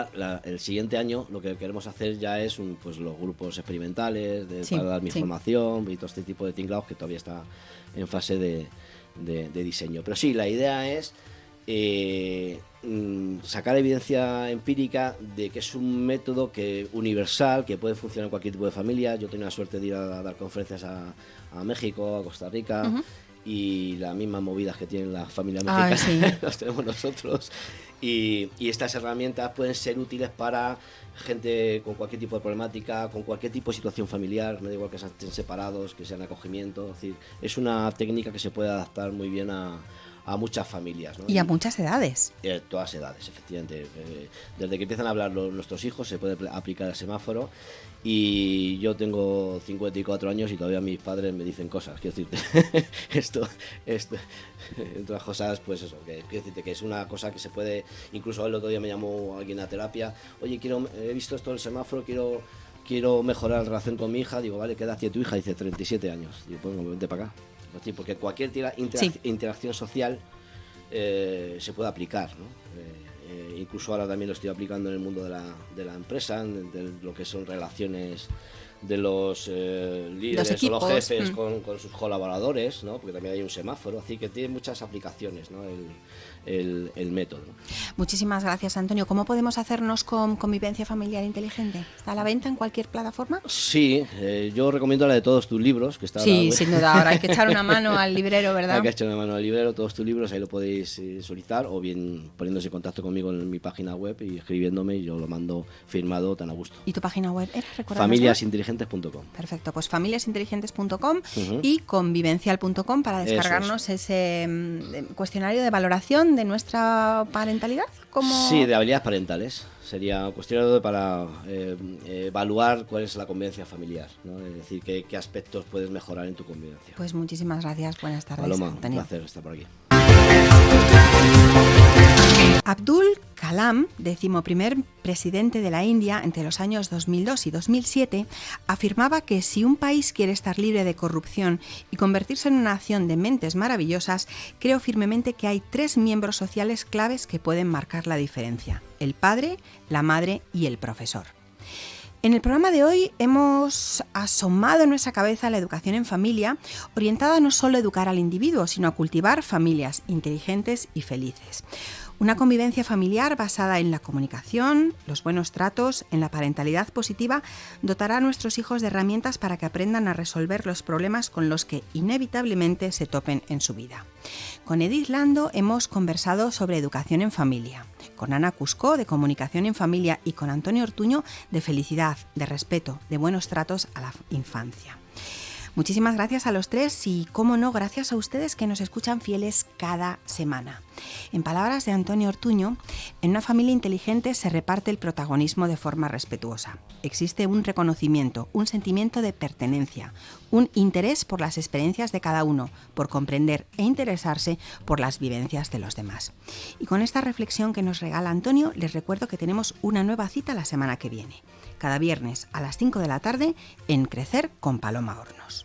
el siguiente año lo que queremos hacer ya es pues los grupos experimentales de, para dar mi formación y todo este tipo de tinglados que todavía está en fase de, diseño. Pero sí, la idea es eh, mm, sacar evidencia empírica de que es un método que universal, que puede funcionar en cualquier tipo de familia. Yo tengo la suerte de ir a, dar conferencias a, México, a Costa Rica. Y las mismas movidas que tienen las familias mexicanas las tenemos nosotros. Y, estas herramientas pueden ser útiles para gente con cualquier tipo de problemática, con cualquier tipo de situación familiar, no da igual que estén separados, que sean acogimiento. Es, decir, es una técnica que se puede adaptar muy bien a, a muchas familias. Y a muchas edades. Eh, todas edades, efectivamente. Eh, desde que empiezan a hablar nuestros hijos se puede aplicar el semáforo y yo tengo 54 años y todavía mis padres me dicen cosas. Quiero decirte, esto, esto, entre otras cosas, pues eso, que, quiero decirte que es una cosa que se puede, incluso el otro día me llamó alguien a terapia, oye, quiero, he visto esto del semáforo, quiero quiero mejorar la relación con mi hija, digo, vale, ¿qué edad tiene tu hija? Dice 37 años. Digo, pues vente para acá porque cualquier interacción social eh, se puede aplicar. ¿no? Eh, incluso ahora también lo estoy aplicando en el mundo de la, de la empresa, de, lo que son relaciones de los líderes o los jefes mm. con, con, sus colaboradores, ¿no? porque también hay un semáforo, así que tiene muchas aplicaciones ¿no? el, el, método. Muchísimas gracias, Antonio. ¿Cómo podemos hacernos con convivencia familiar inteligente? ¿Está a la venta en cualquier plataforma? Sí, eh, yo recomiendo la de todos tus libros. Que está sí, sin duda. Ahora hay que echar una mano al librero, ¿verdad? Hay que echar una mano al librero, todos tus libros, ahí lo podéis eh, solicitar o bien poniéndose en contacto conmigo en mi página web y escribiéndome y yo lo mando firmado tan a gusto. ¿Y tu página web era? Familiasinteligentes.com. Perfecto, pues familiasinteligentes.com y convivencial.com para descargarnos ese mm, cuestionario de valoración de nuestra parentalidad? como Sí, de habilidades parentales. Sería cuestión para eh, evaluar cuál es la convivencia familiar, es decir, qué, qué, aspectos puedes mejorar en tu convivencia. Pues muchísimas gracias, buenas tardes. Paloma, un placer estar por aquí. Abdul Kalam, decimoprimer presidente de la India entre los años 2002 y 2007, afirmaba que si un país quiere estar libre de corrupción y convertirse en una nación de mentes maravillosas, creo firmemente que hay tres miembros sociales claves que pueden marcar la diferencia, el padre, la madre y el profesor. En el programa de hoy hemos asomado en nuestra cabeza la educación en familia, orientada no solo a educar al individuo, sino a cultivar familias inteligentes y felices. Una convivencia familiar basada en la comunicación, los buenos tratos, en la parentalidad positiva, dotará a nuestros hijos de herramientas para que aprendan a resolver los problemas con los que inevitablemente se topen en su vida. Con Edith Lando hemos conversado sobre educación en familia, con Ana Cusco de comunicación en familia y con Antonio Ortuño de felicidad, de respeto, de buenos tratos a la infancia. Muchísimas gracias a los tres y, cómo no, gracias a ustedes que nos escuchan fieles cada semana. En palabras de Antonio Ortuño, en una familia inteligente se reparte el protagonismo de forma respetuosa. Existe un reconocimiento, un sentimiento de pertenencia, un interés por las experiencias de cada uno, por comprender e interesarse por las vivencias de los demás. Y con esta reflexión que nos regala Antonio, les recuerdo que tenemos una nueva cita la semana que viene, cada viernes a las 5 de la tarde en Crecer con Paloma Hornos.